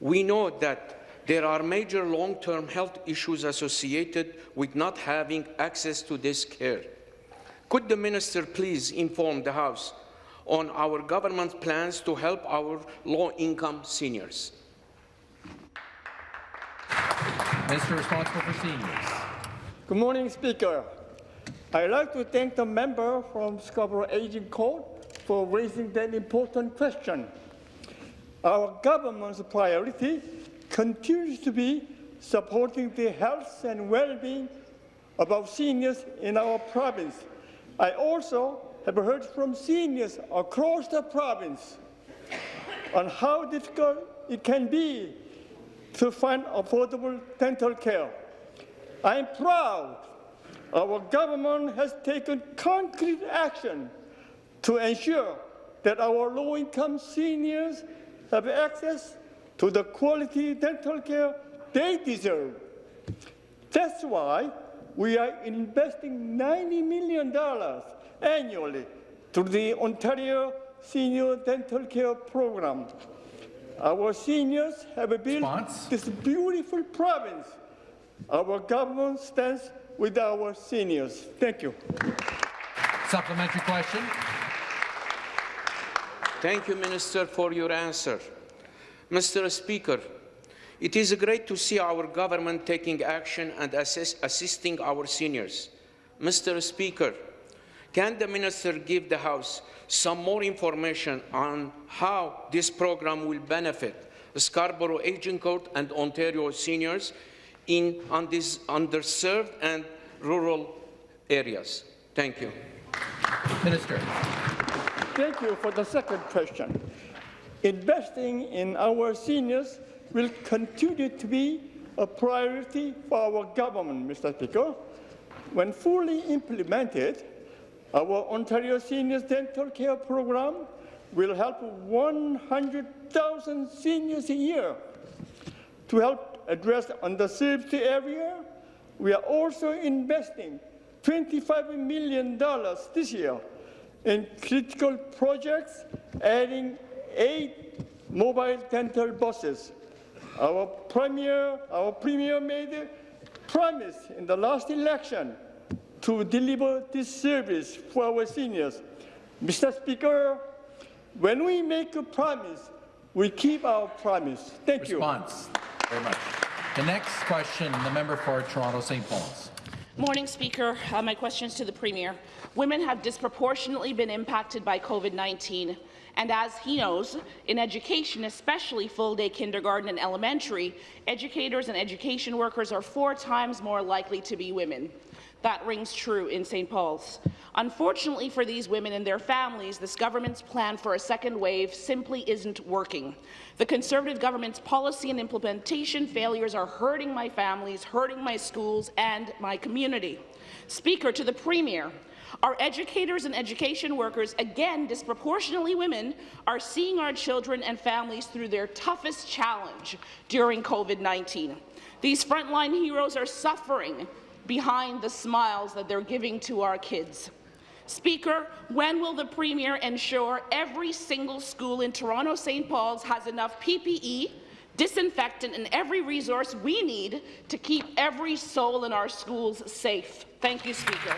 We know that there are major long-term health issues associated with not having access to this care. Could the minister please inform the House on our government's plans to help our low-income seniors. Minister responsible for seniors. Good morning, Speaker. I'd like to thank the member from Scarborough Agincourt for raising that important question. Our government's priority continues to be supporting the health and well-being of our seniors in our province. I also have heard from seniors across the province on how difficult it can be to find affordable dental care. I am proud our government has taken concrete action to ensure that our low-income seniors have access to the quality dental care they deserve. That's why we are investing $90 million annually through the Ontario Senior Dental Care Program. Our seniors have built Response? this beautiful province. Our government stands with our seniors. Thank you. Supplementary question. Thank you, Minister, for your answer. Mr. Speaker, it is great to see our government taking action and assist, assisting our seniors. Mr. Speaker, can the minister give the House some more information on how this program will benefit Scarborough Agincourt and Ontario seniors in on these underserved and rural areas? Thank you. Minister. Thank you for the second question. Investing in our seniors will continue to be a priority for our government, Mr. Speaker. When fully implemented, our Ontario Seniors Dental Care Program will help 100,000 seniors a year. To help address underserved area, we are also investing $25 million this year in critical projects, adding eight mobile dental buses. Our premier, our premier made a promise in the last election to deliver this service for our seniors. Mr. Speaker, when we make a promise, we keep our promise. Thank Response. you. Very much. The next question, the member for Toronto St. Paul's. Morning, Speaker. Uh, my question is to the Premier. Women have disproportionately been impacted by COVID-19 And as he knows, in education, especially full-day kindergarten and elementary, educators and education workers are four times more likely to be women. That rings true in St. Paul's. Unfortunately for these women and their families, this government's plan for a second wave simply isn't working. The Conservative government's policy and implementation failures are hurting my families, hurting my schools and my community. Speaker, to the Premier, our educators and education workers, again disproportionately women, are seeing our children and families through their toughest challenge during COVID-19. These frontline heroes are suffering behind the smiles that they're giving to our kids. Speaker, when will the Premier ensure every single school in Toronto St. Paul's has enough PPE, disinfectant and every resource we need to keep every soul in our schools safe? Thank you, Speaker.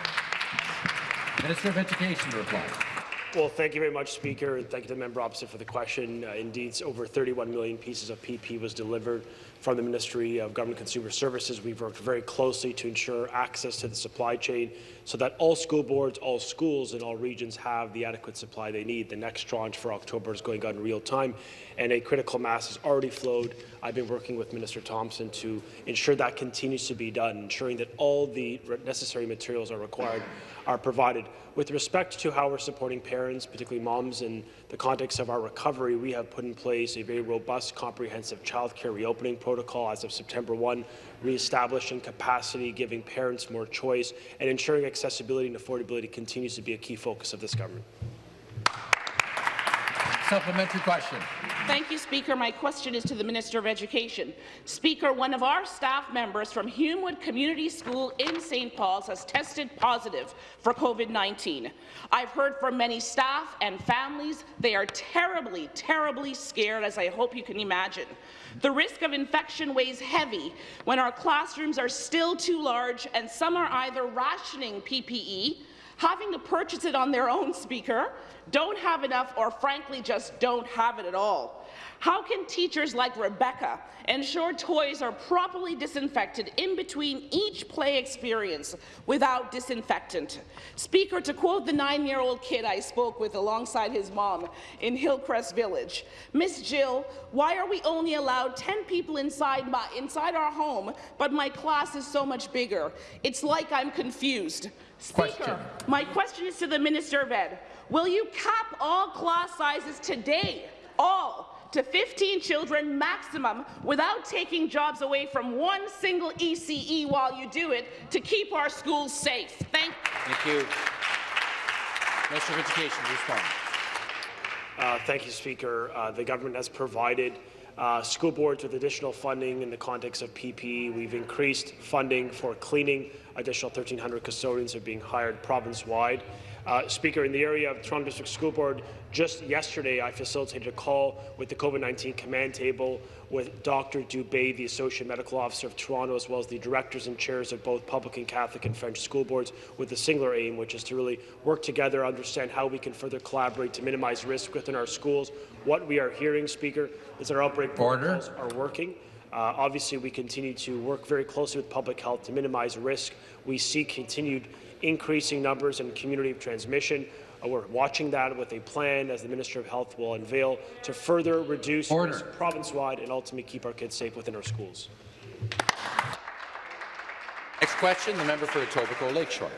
Minister of Education to reply. Well, thank you very much, Speaker, and thank you to the member opposite for the question. Uh, indeed, over 31 million pieces of PPE was delivered from the Ministry of Government Consumer Services. We've worked very closely to ensure access to the supply chain so that all school boards, all schools in all regions have the adequate supply they need. The next tranche for October is going on in real time, and a critical mass has already flowed. I've been working with Minister Thompson to ensure that continues to be done, ensuring that all the necessary materials are required are provided. With respect to how we're supporting parents, particularly moms, in the context of our recovery, we have put in place a very robust, comprehensive childcare reopening protocol as of September 1, re-establishing capacity, giving parents more choice, and ensuring accessibility and affordability continues to be a key focus of this government. Supplementary question. Thank you, Speaker. My question is to the Minister of Education. Speaker, one of our staff members from Humewood Community School in St. Paul's has tested positive for COVID-19. I've heard from many staff and families. They are terribly, terribly scared, as I hope you can imagine. The risk of infection weighs heavy when our classrooms are still too large and some are either rationing PPE, having to purchase it on their own, Speaker, don't have enough or frankly just don't have it at all. How can teachers like Rebecca ensure toys are properly disinfected in between each play experience without disinfectant? Speaker, to quote the nine-year-old kid I spoke with alongside his mom in Hillcrest Village, Miss Jill, why are we only allowed 10 people inside, my, inside our home, but my class is so much bigger? It's like I'm confused. Speaker, Question. my question is to the Minister of Ed. Will you cap all class sizes today, all, to 15 children maximum without taking jobs away from one single ECE while you do it to keep our schools safe? Thank, you. Thank you. Minister of Education, respond. Uh, thank you, Speaker. Uh, the government has provided uh, school boards with additional funding in the context of PPE. We've increased funding for cleaning. Additional 1,300 custodians are being hired province-wide. Uh, Speaker, in the area of Toronto District School Board, just yesterday I facilitated a call with the COVID-19 command table with Dr. Dubey, the Associate Medical Officer of Toronto, as well as the directors and chairs of both public and Catholic and French school boards, with a singular aim, which is to really work together, understand how we can further collaborate to minimize risk within our schools. What we are hearing, Speaker, is that our outbreak Order. protocols are working. Uh, obviously, we continue to work very closely with public health to minimize risk. We see continued increasing numbers in community of transmission. Uh, we're watching that with a plan, as the Minister of Health will unveil, to further reduce Order. province-wide and ultimately keep our kids safe within our schools. Next question, the member for Etobicoke Lakeshore.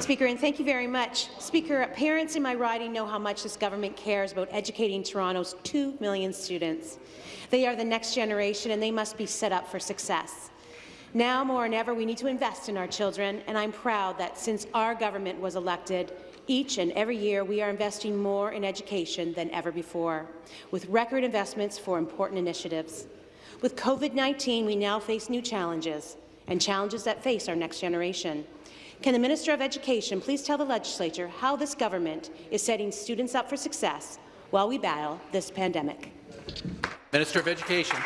Speaker, and thank you very much. Speaker, parents in my riding know how much this government cares about educating Toronto's 2 million students. They are the next generation, and they must be set up for success. Now more than ever, we need to invest in our children, and I'm proud that since our government was elected, each and every year we are investing more in education than ever before, with record investments for important initiatives. With COVID-19, we now face new challenges, and challenges that face our next generation. Can the Minister of Education please tell the legislature how this government is setting students up for success while we battle this pandemic? Minister of Education.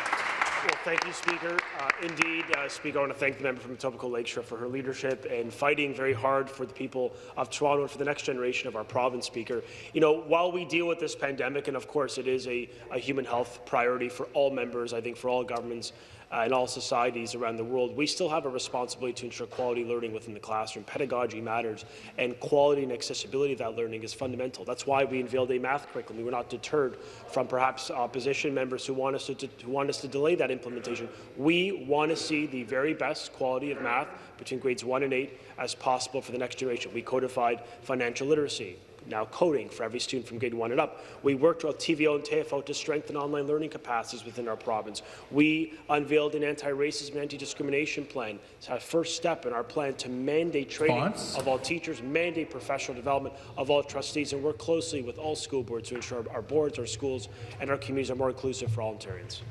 Well, thank you, Speaker. Uh, indeed, uh, Speaker, I want to thank the member from Etobicoke Lakeshore for her leadership and fighting very hard for the people of Toronto and for the next generation of our province, Speaker. You know, while we deal with this pandemic, and of course it is a, a human health priority for all members, I think for all governments, uh, in all societies around the world, we still have a responsibility to ensure quality learning within the classroom. Pedagogy matters, and quality and accessibility of that learning is fundamental. That's why we unveiled a math curriculum. We were not deterred from perhaps opposition members who want us to, to, who want us to delay that implementation. We want to see the very best quality of math between grades 1 and 8 as possible for the next generation. We codified financial literacy now coding for every student from grade 1 and up. We worked with TVO and TFO to strengthen online learning capacities within our province. We unveiled an anti-racism and anti-discrimination plan. It's our first step in our plan to mandate training Response? of all teachers, mandate professional development of all trustees, and work closely with all school boards to ensure our boards, our schools, and our communities are more inclusive for all Ontarians.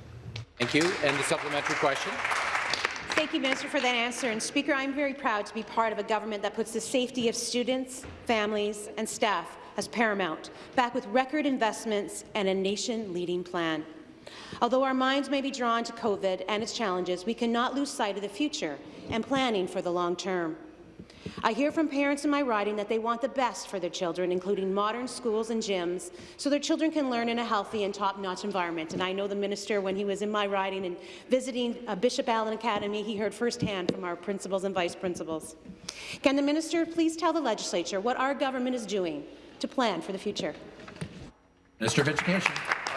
Thank you. And the supplementary question. Thank you, Minister, for that answer. And Speaker, I'm very proud to be part of a government that puts the safety of students, families and staff as paramount, back with record investments and a nation-leading plan. Although our minds may be drawn to COVID and its challenges, we cannot lose sight of the future and planning for the long term. I hear from parents in my riding that they want the best for their children, including modern schools and gyms, so their children can learn in a healthy and top-notch environment. And I know the minister, when he was in my riding and visiting uh, Bishop Allen Academy, he heard firsthand from our principals and vice principals. Can the minister please tell the legislature what our government is doing to plan for the future? Minister of Education.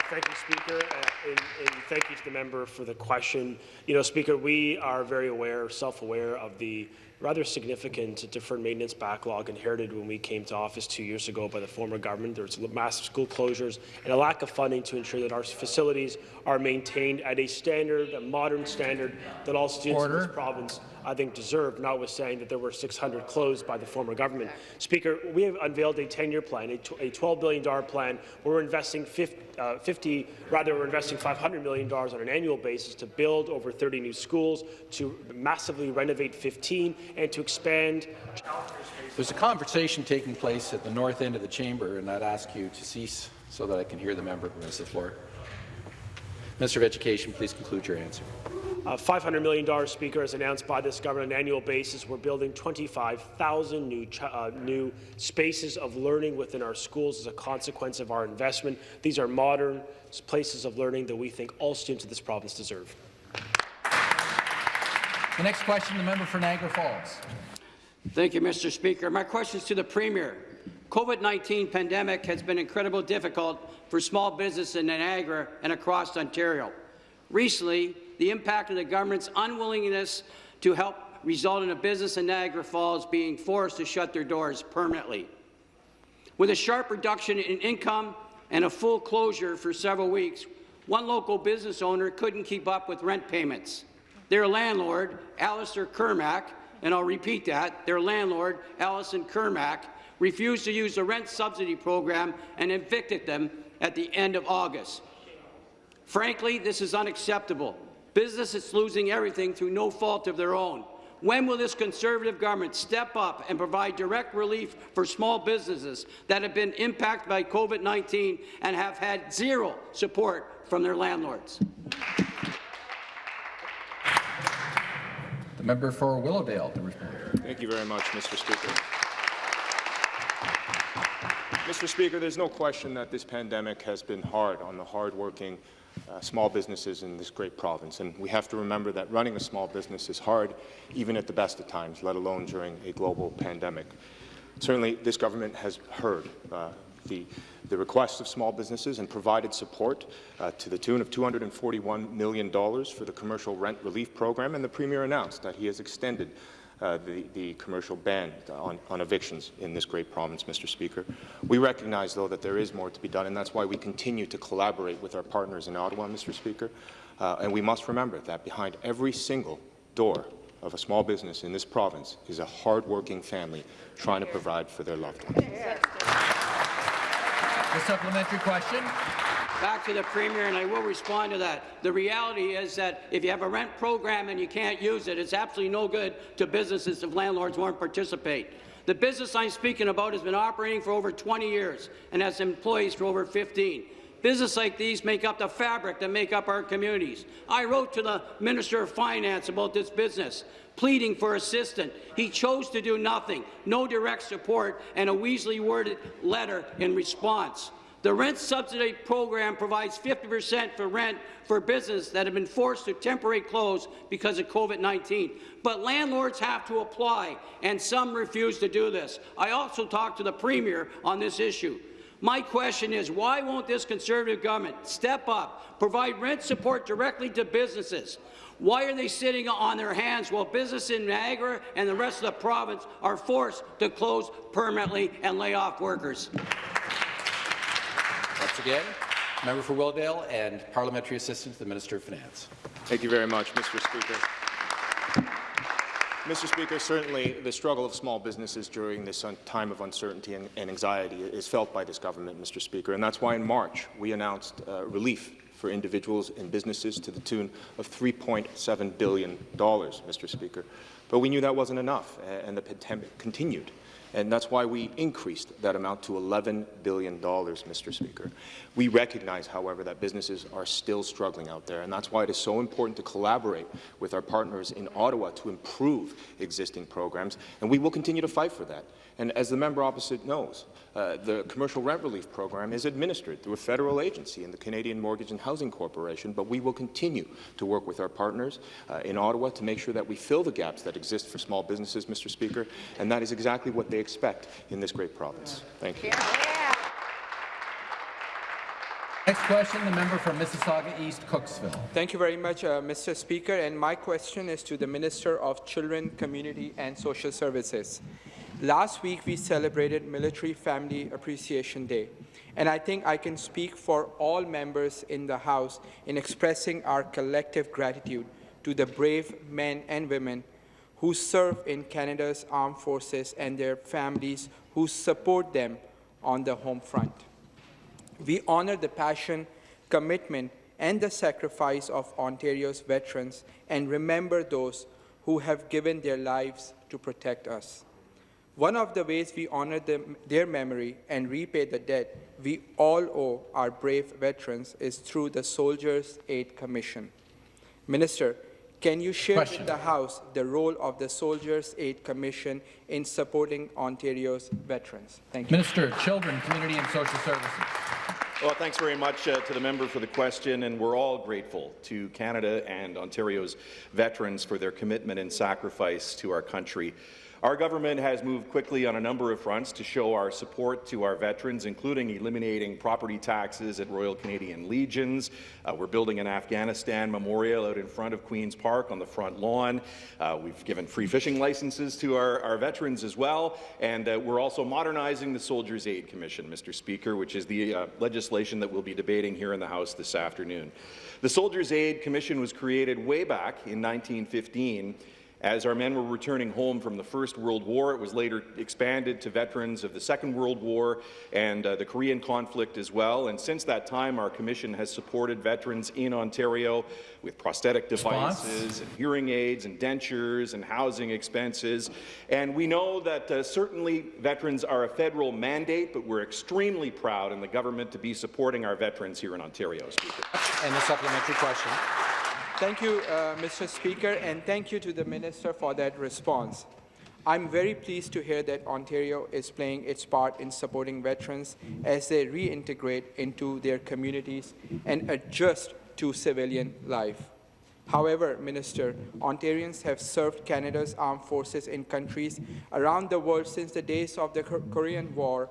Thank you, Speaker, uh, and, and thank you to the member for the question. You know, Speaker, we are very aware, self-aware of the rather significant deferred maintenance backlog inherited when we came to office two years ago by the former government. There was massive school closures and a lack of funding to ensure that our facilities are maintained at a standard, a modern standard that all students Order. in this province, I think, deserve, notwithstanding that there were 600 closed by the former government. Speaker, we have unveiled a 10-year plan, a a $12 billion plan, where we're investing 50, uh, 50, rather we're investing $500 million on an annual basis to build over 30 new schools, to massively renovate 15, and to expand There's a conversation taking place at the north end of the chamber, and I'd ask you to cease so that I can hear the member who has the floor. Minister of Education, please conclude your answer. Uh, $500 million, Speaker, as announced by this government on an annual basis. We're building 25,000 new, uh, new spaces of learning within our schools as a consequence of our investment. These are modern places of learning that we think all students of this province deserve. The next question, the member for Niagara Falls. Thank you, Mr. Speaker. My question is to the Premier. COVID-19 pandemic has been incredibly difficult for small business in Niagara and across Ontario. Recently, the impact of the government's unwillingness to help result in a business in Niagara Falls being forced to shut their doors permanently. With a sharp reduction in income and a full closure for several weeks, one local business owner couldn't keep up with rent payments. Their landlord, Alistair Kermack, and I'll repeat that, their landlord, Allison Kermack, refused to use the rent subsidy program and evicted them at the end of August. Frankly, this is unacceptable. Business is losing everything through no fault of their own. When will this Conservative government step up and provide direct relief for small businesses that have been impacted by COVID-19 and have had zero support from their landlords? The member for Willowdale to respond. Thank you very much, Mr. Speaker. Mr. Speaker, there's no question that this pandemic has been hard on the hardworking uh, small businesses in this great province, and we have to remember that running a small business is hard, even at the best of times, let alone during a global pandemic. Certainly, this government has heard uh, the, the requests of small businesses and provided support uh, to the tune of $241 million for the commercial rent relief program, and the Premier announced that he has extended uh, the, the, commercial ban on, on, evictions in this great province, Mr. Speaker. We recognize, though, that there is more to be done, and that's why we continue to collaborate with our partners in Ottawa, Mr. Speaker. Uh, and we must remember that behind every single door of a small business in this province is a hard-working family trying to provide for their loved ones. The supplementary question. Back to the Premier, and I will respond to that. The reality is that if you have a rent program and you can't use it, it's absolutely no good to businesses if landlords won't participate. The business I'm speaking about has been operating for over 20 years and has employees for over 15. Businesses like these make up the fabric that make up our communities. I wrote to the Minister of Finance about this business, pleading for assistance. He chose to do nothing, no direct support, and a weaselly worded letter in response. The rent subsidy program provides 50% for rent for businesses that have been forced to temporarily close because of COVID-19. But landlords have to apply, and some refuse to do this. I also talked to the Premier on this issue. My question is, why won't this Conservative government step up, provide rent support directly to businesses? Why are they sitting on their hands while businesses in Niagara and the rest of the province are forced to close permanently and lay off workers? Once again, member for Willdale and parliamentary assistant to the Minister of Finance. Thank you very much, Mr. Speaker. Mr. Speaker, certainly the struggle of small businesses during this time of uncertainty and, and, anxiety is felt by this government, Mr. Speaker, and that's why in March we announced uh, relief for individuals and businesses to the tune of $3.7 billion, Mr. Speaker. But we knew that wasn't enough, and the pandemic continued. And that's why we increased that amount to $11 billion, Mr. Speaker. We recognize, however, that businesses are still struggling out there, and that's why it is so important to collaborate with our partners in Ottawa to improve existing programs, and we will continue to fight for that. And as the member opposite knows, uh, the commercial rent relief program is administered through a federal agency in the Canadian Mortgage and Housing Corporation, but we will continue to work with our partners uh, in Ottawa to make sure that we fill the gaps that exist for small businesses, Mr. Speaker, and that is exactly what they expect in this great province. Thank you. Next question, the member for Mississauga East, Cooksville. Thank you very much, uh, Mr. Speaker. And my question is to the Minister of Children, Community and Social Services. Last week, we celebrated Military Family Appreciation Day, and I think I can speak for all members in the House in expressing our collective gratitude to the brave men and women who serve in Canada's armed forces and their families who support them on the home front. We honor the passion, commitment, and the sacrifice of Ontario's veterans and remember those who have given their lives to protect us. One of the ways we honor them, their memory and repay the debt we all owe our brave veterans is through the Soldiers' Aid Commission. Minister, can you share Question. with the House the role of the Soldiers' Aid Commission in supporting Ontario's veterans? Thank you. Minister, Children, Community and Social Services. Well, thanks very much uh, to the member for the question, and we're all grateful to Canada and Ontario's veterans for their commitment and sacrifice to our country. Our government has moved quickly on a number of fronts to show our support to our veterans, including eliminating property taxes at Royal Canadian Legions. Uh, we're building an Afghanistan memorial out in front of Queen's Park on the front lawn. Uh, we've given free fishing licenses to our, our veterans as well, and uh, we're also modernizing the Soldiers' Aid Commission, Mr. Speaker, which is the uh, legislation that we'll be debating here in the House this afternoon. The Soldiers' Aid Commission was created way back in 1915 as our men were returning home from the First World War, it was later expanded to veterans of the Second World War and uh, the Korean conflict as well. And since that time, our commission has supported veterans in Ontario with prosthetic devices Response? and hearing aids and dentures and housing expenses. And we know that uh, certainly veterans are a federal mandate, but we're extremely proud in the government to be supporting our veterans here in Ontario, Speaker. And the supplementary question. Thank you, uh, Mr. Speaker, and thank you to the Minister for that response. I'm very pleased to hear that Ontario is playing its part in supporting veterans as they reintegrate into their communities and adjust to civilian life. However, Minister, Ontarians have served Canada's armed forces in countries around the world since the days of the Korean War.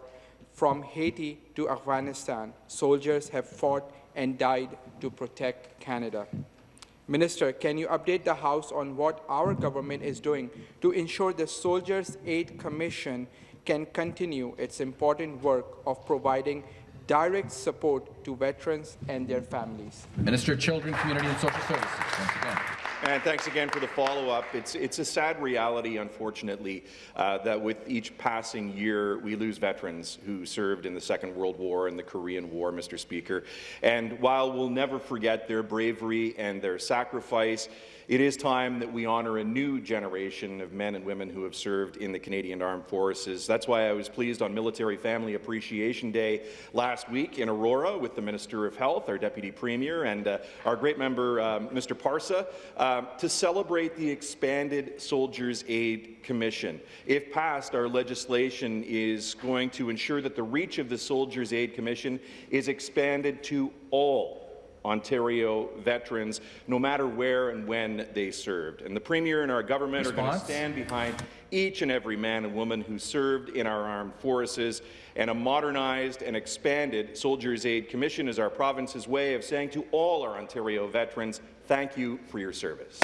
From Haiti to Afghanistan, soldiers have fought and died to protect Canada. Minister, can you update the House on what our government is doing to ensure the Soldiers' Aid Commission can continue its important work of providing direct support to veterans and their families? Minister of Children, Community and Social Services, once again. And thanks again for the follow-up. It's, it's a sad reality, unfortunately, uh, that with each passing year, we lose veterans who served in the Second World War and the Korean War, Mr. Speaker. And while we'll never forget their bravery and their sacrifice, It is time that we honour a new generation of men and women who have served in the Canadian Armed Forces. That's why I was pleased on Military Family Appreciation Day last week in Aurora with the Minister of Health, our Deputy Premier, and uh, our great member, um, Mr. Parsa, um, to celebrate the expanded Soldiers' Aid Commission. If passed, our legislation is going to ensure that the reach of the Soldiers' Aid Commission is expanded to all Ontario veterans, no matter where and when they served. And the Premier and our government are going to stand behind each and every man and woman who served in our armed forces, and a modernized and expanded Soldiers' Aid Commission is our province's way of saying to all our Ontario veterans, thank you for your service.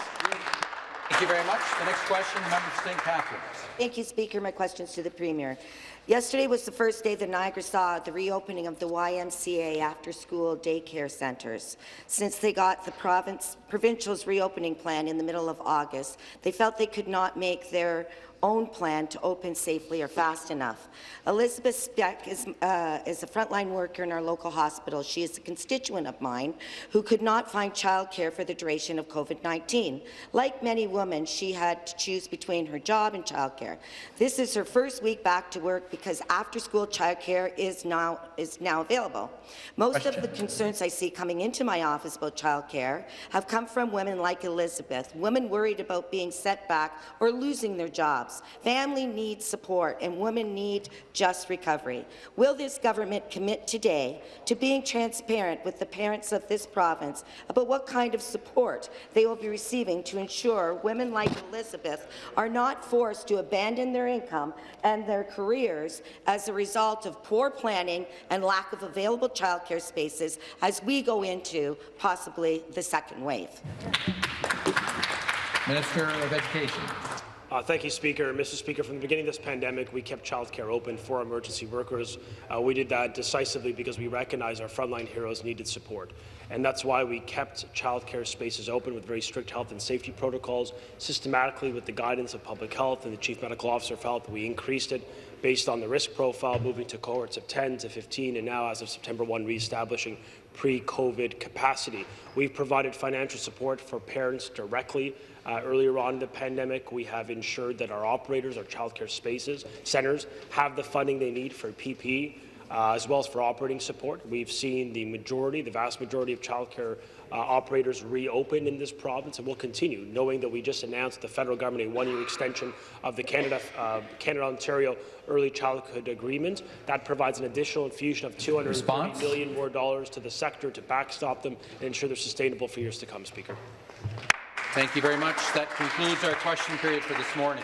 Thank you very much. The next question, the member for St. Catharines. Thank you, Speaker. My question is to the Premier. Yesterday was the first day that Niagara saw the reopening of the YMCA after-school daycare centres. Since they got the province, provincial's reopening plan in the middle of August, they felt they could not make their own plan to open safely or fast enough. Elizabeth Speck is, uh, is a frontline worker in our local hospital. She is a constituent of mine who could not find childcare for the duration of COVID-19. Like many women, she had to choose between her job and childcare. This is her first week back to work because after-school childcare is now, is now available. Most Question. of the concerns I see coming into my office about childcare have come from women like Elizabeth, women worried about being set back or losing their jobs. Family needs support, and women need just recovery. Will this government commit today to being transparent with the parents of this province about what kind of support they will be receiving to ensure women like Elizabeth are not forced to abandon their income and their careers as a result of poor planning and lack of available childcare spaces as we go into possibly the second wave? Minister of Education. Uh, thank you, Speaker. Mr. Speaker, from the beginning of this pandemic, we kept childcare open for emergency workers. Uh, we did that decisively because we recognize our frontline heroes needed support. And that's why we kept childcare spaces open with very strict health and safety protocols. Systematically, with the guidance of public health and the Chief Medical Officer of Health, we increased it based on the risk profile, moving to cohorts of 10 to 15, and now, as of September 1, re-establishing pre-COVID capacity. We've provided financial support for parents directly uh, earlier on in the pandemic, we have ensured that our operators, our childcare spaces, centres, have the funding they need for PPE, uh, as well as for operating support. We've seen the majority, the vast majority of childcare uh, operators reopen in this province, and will continue, knowing that we just announced the federal government a one-year extension of the Canada, uh, Canada-Ontario Early Childhood Agreement. That provides an additional infusion of 230 million more dollars to the sector to backstop them and ensure they're sustainable for years to come, Speaker. Thank you very much. That concludes our question period for this morning.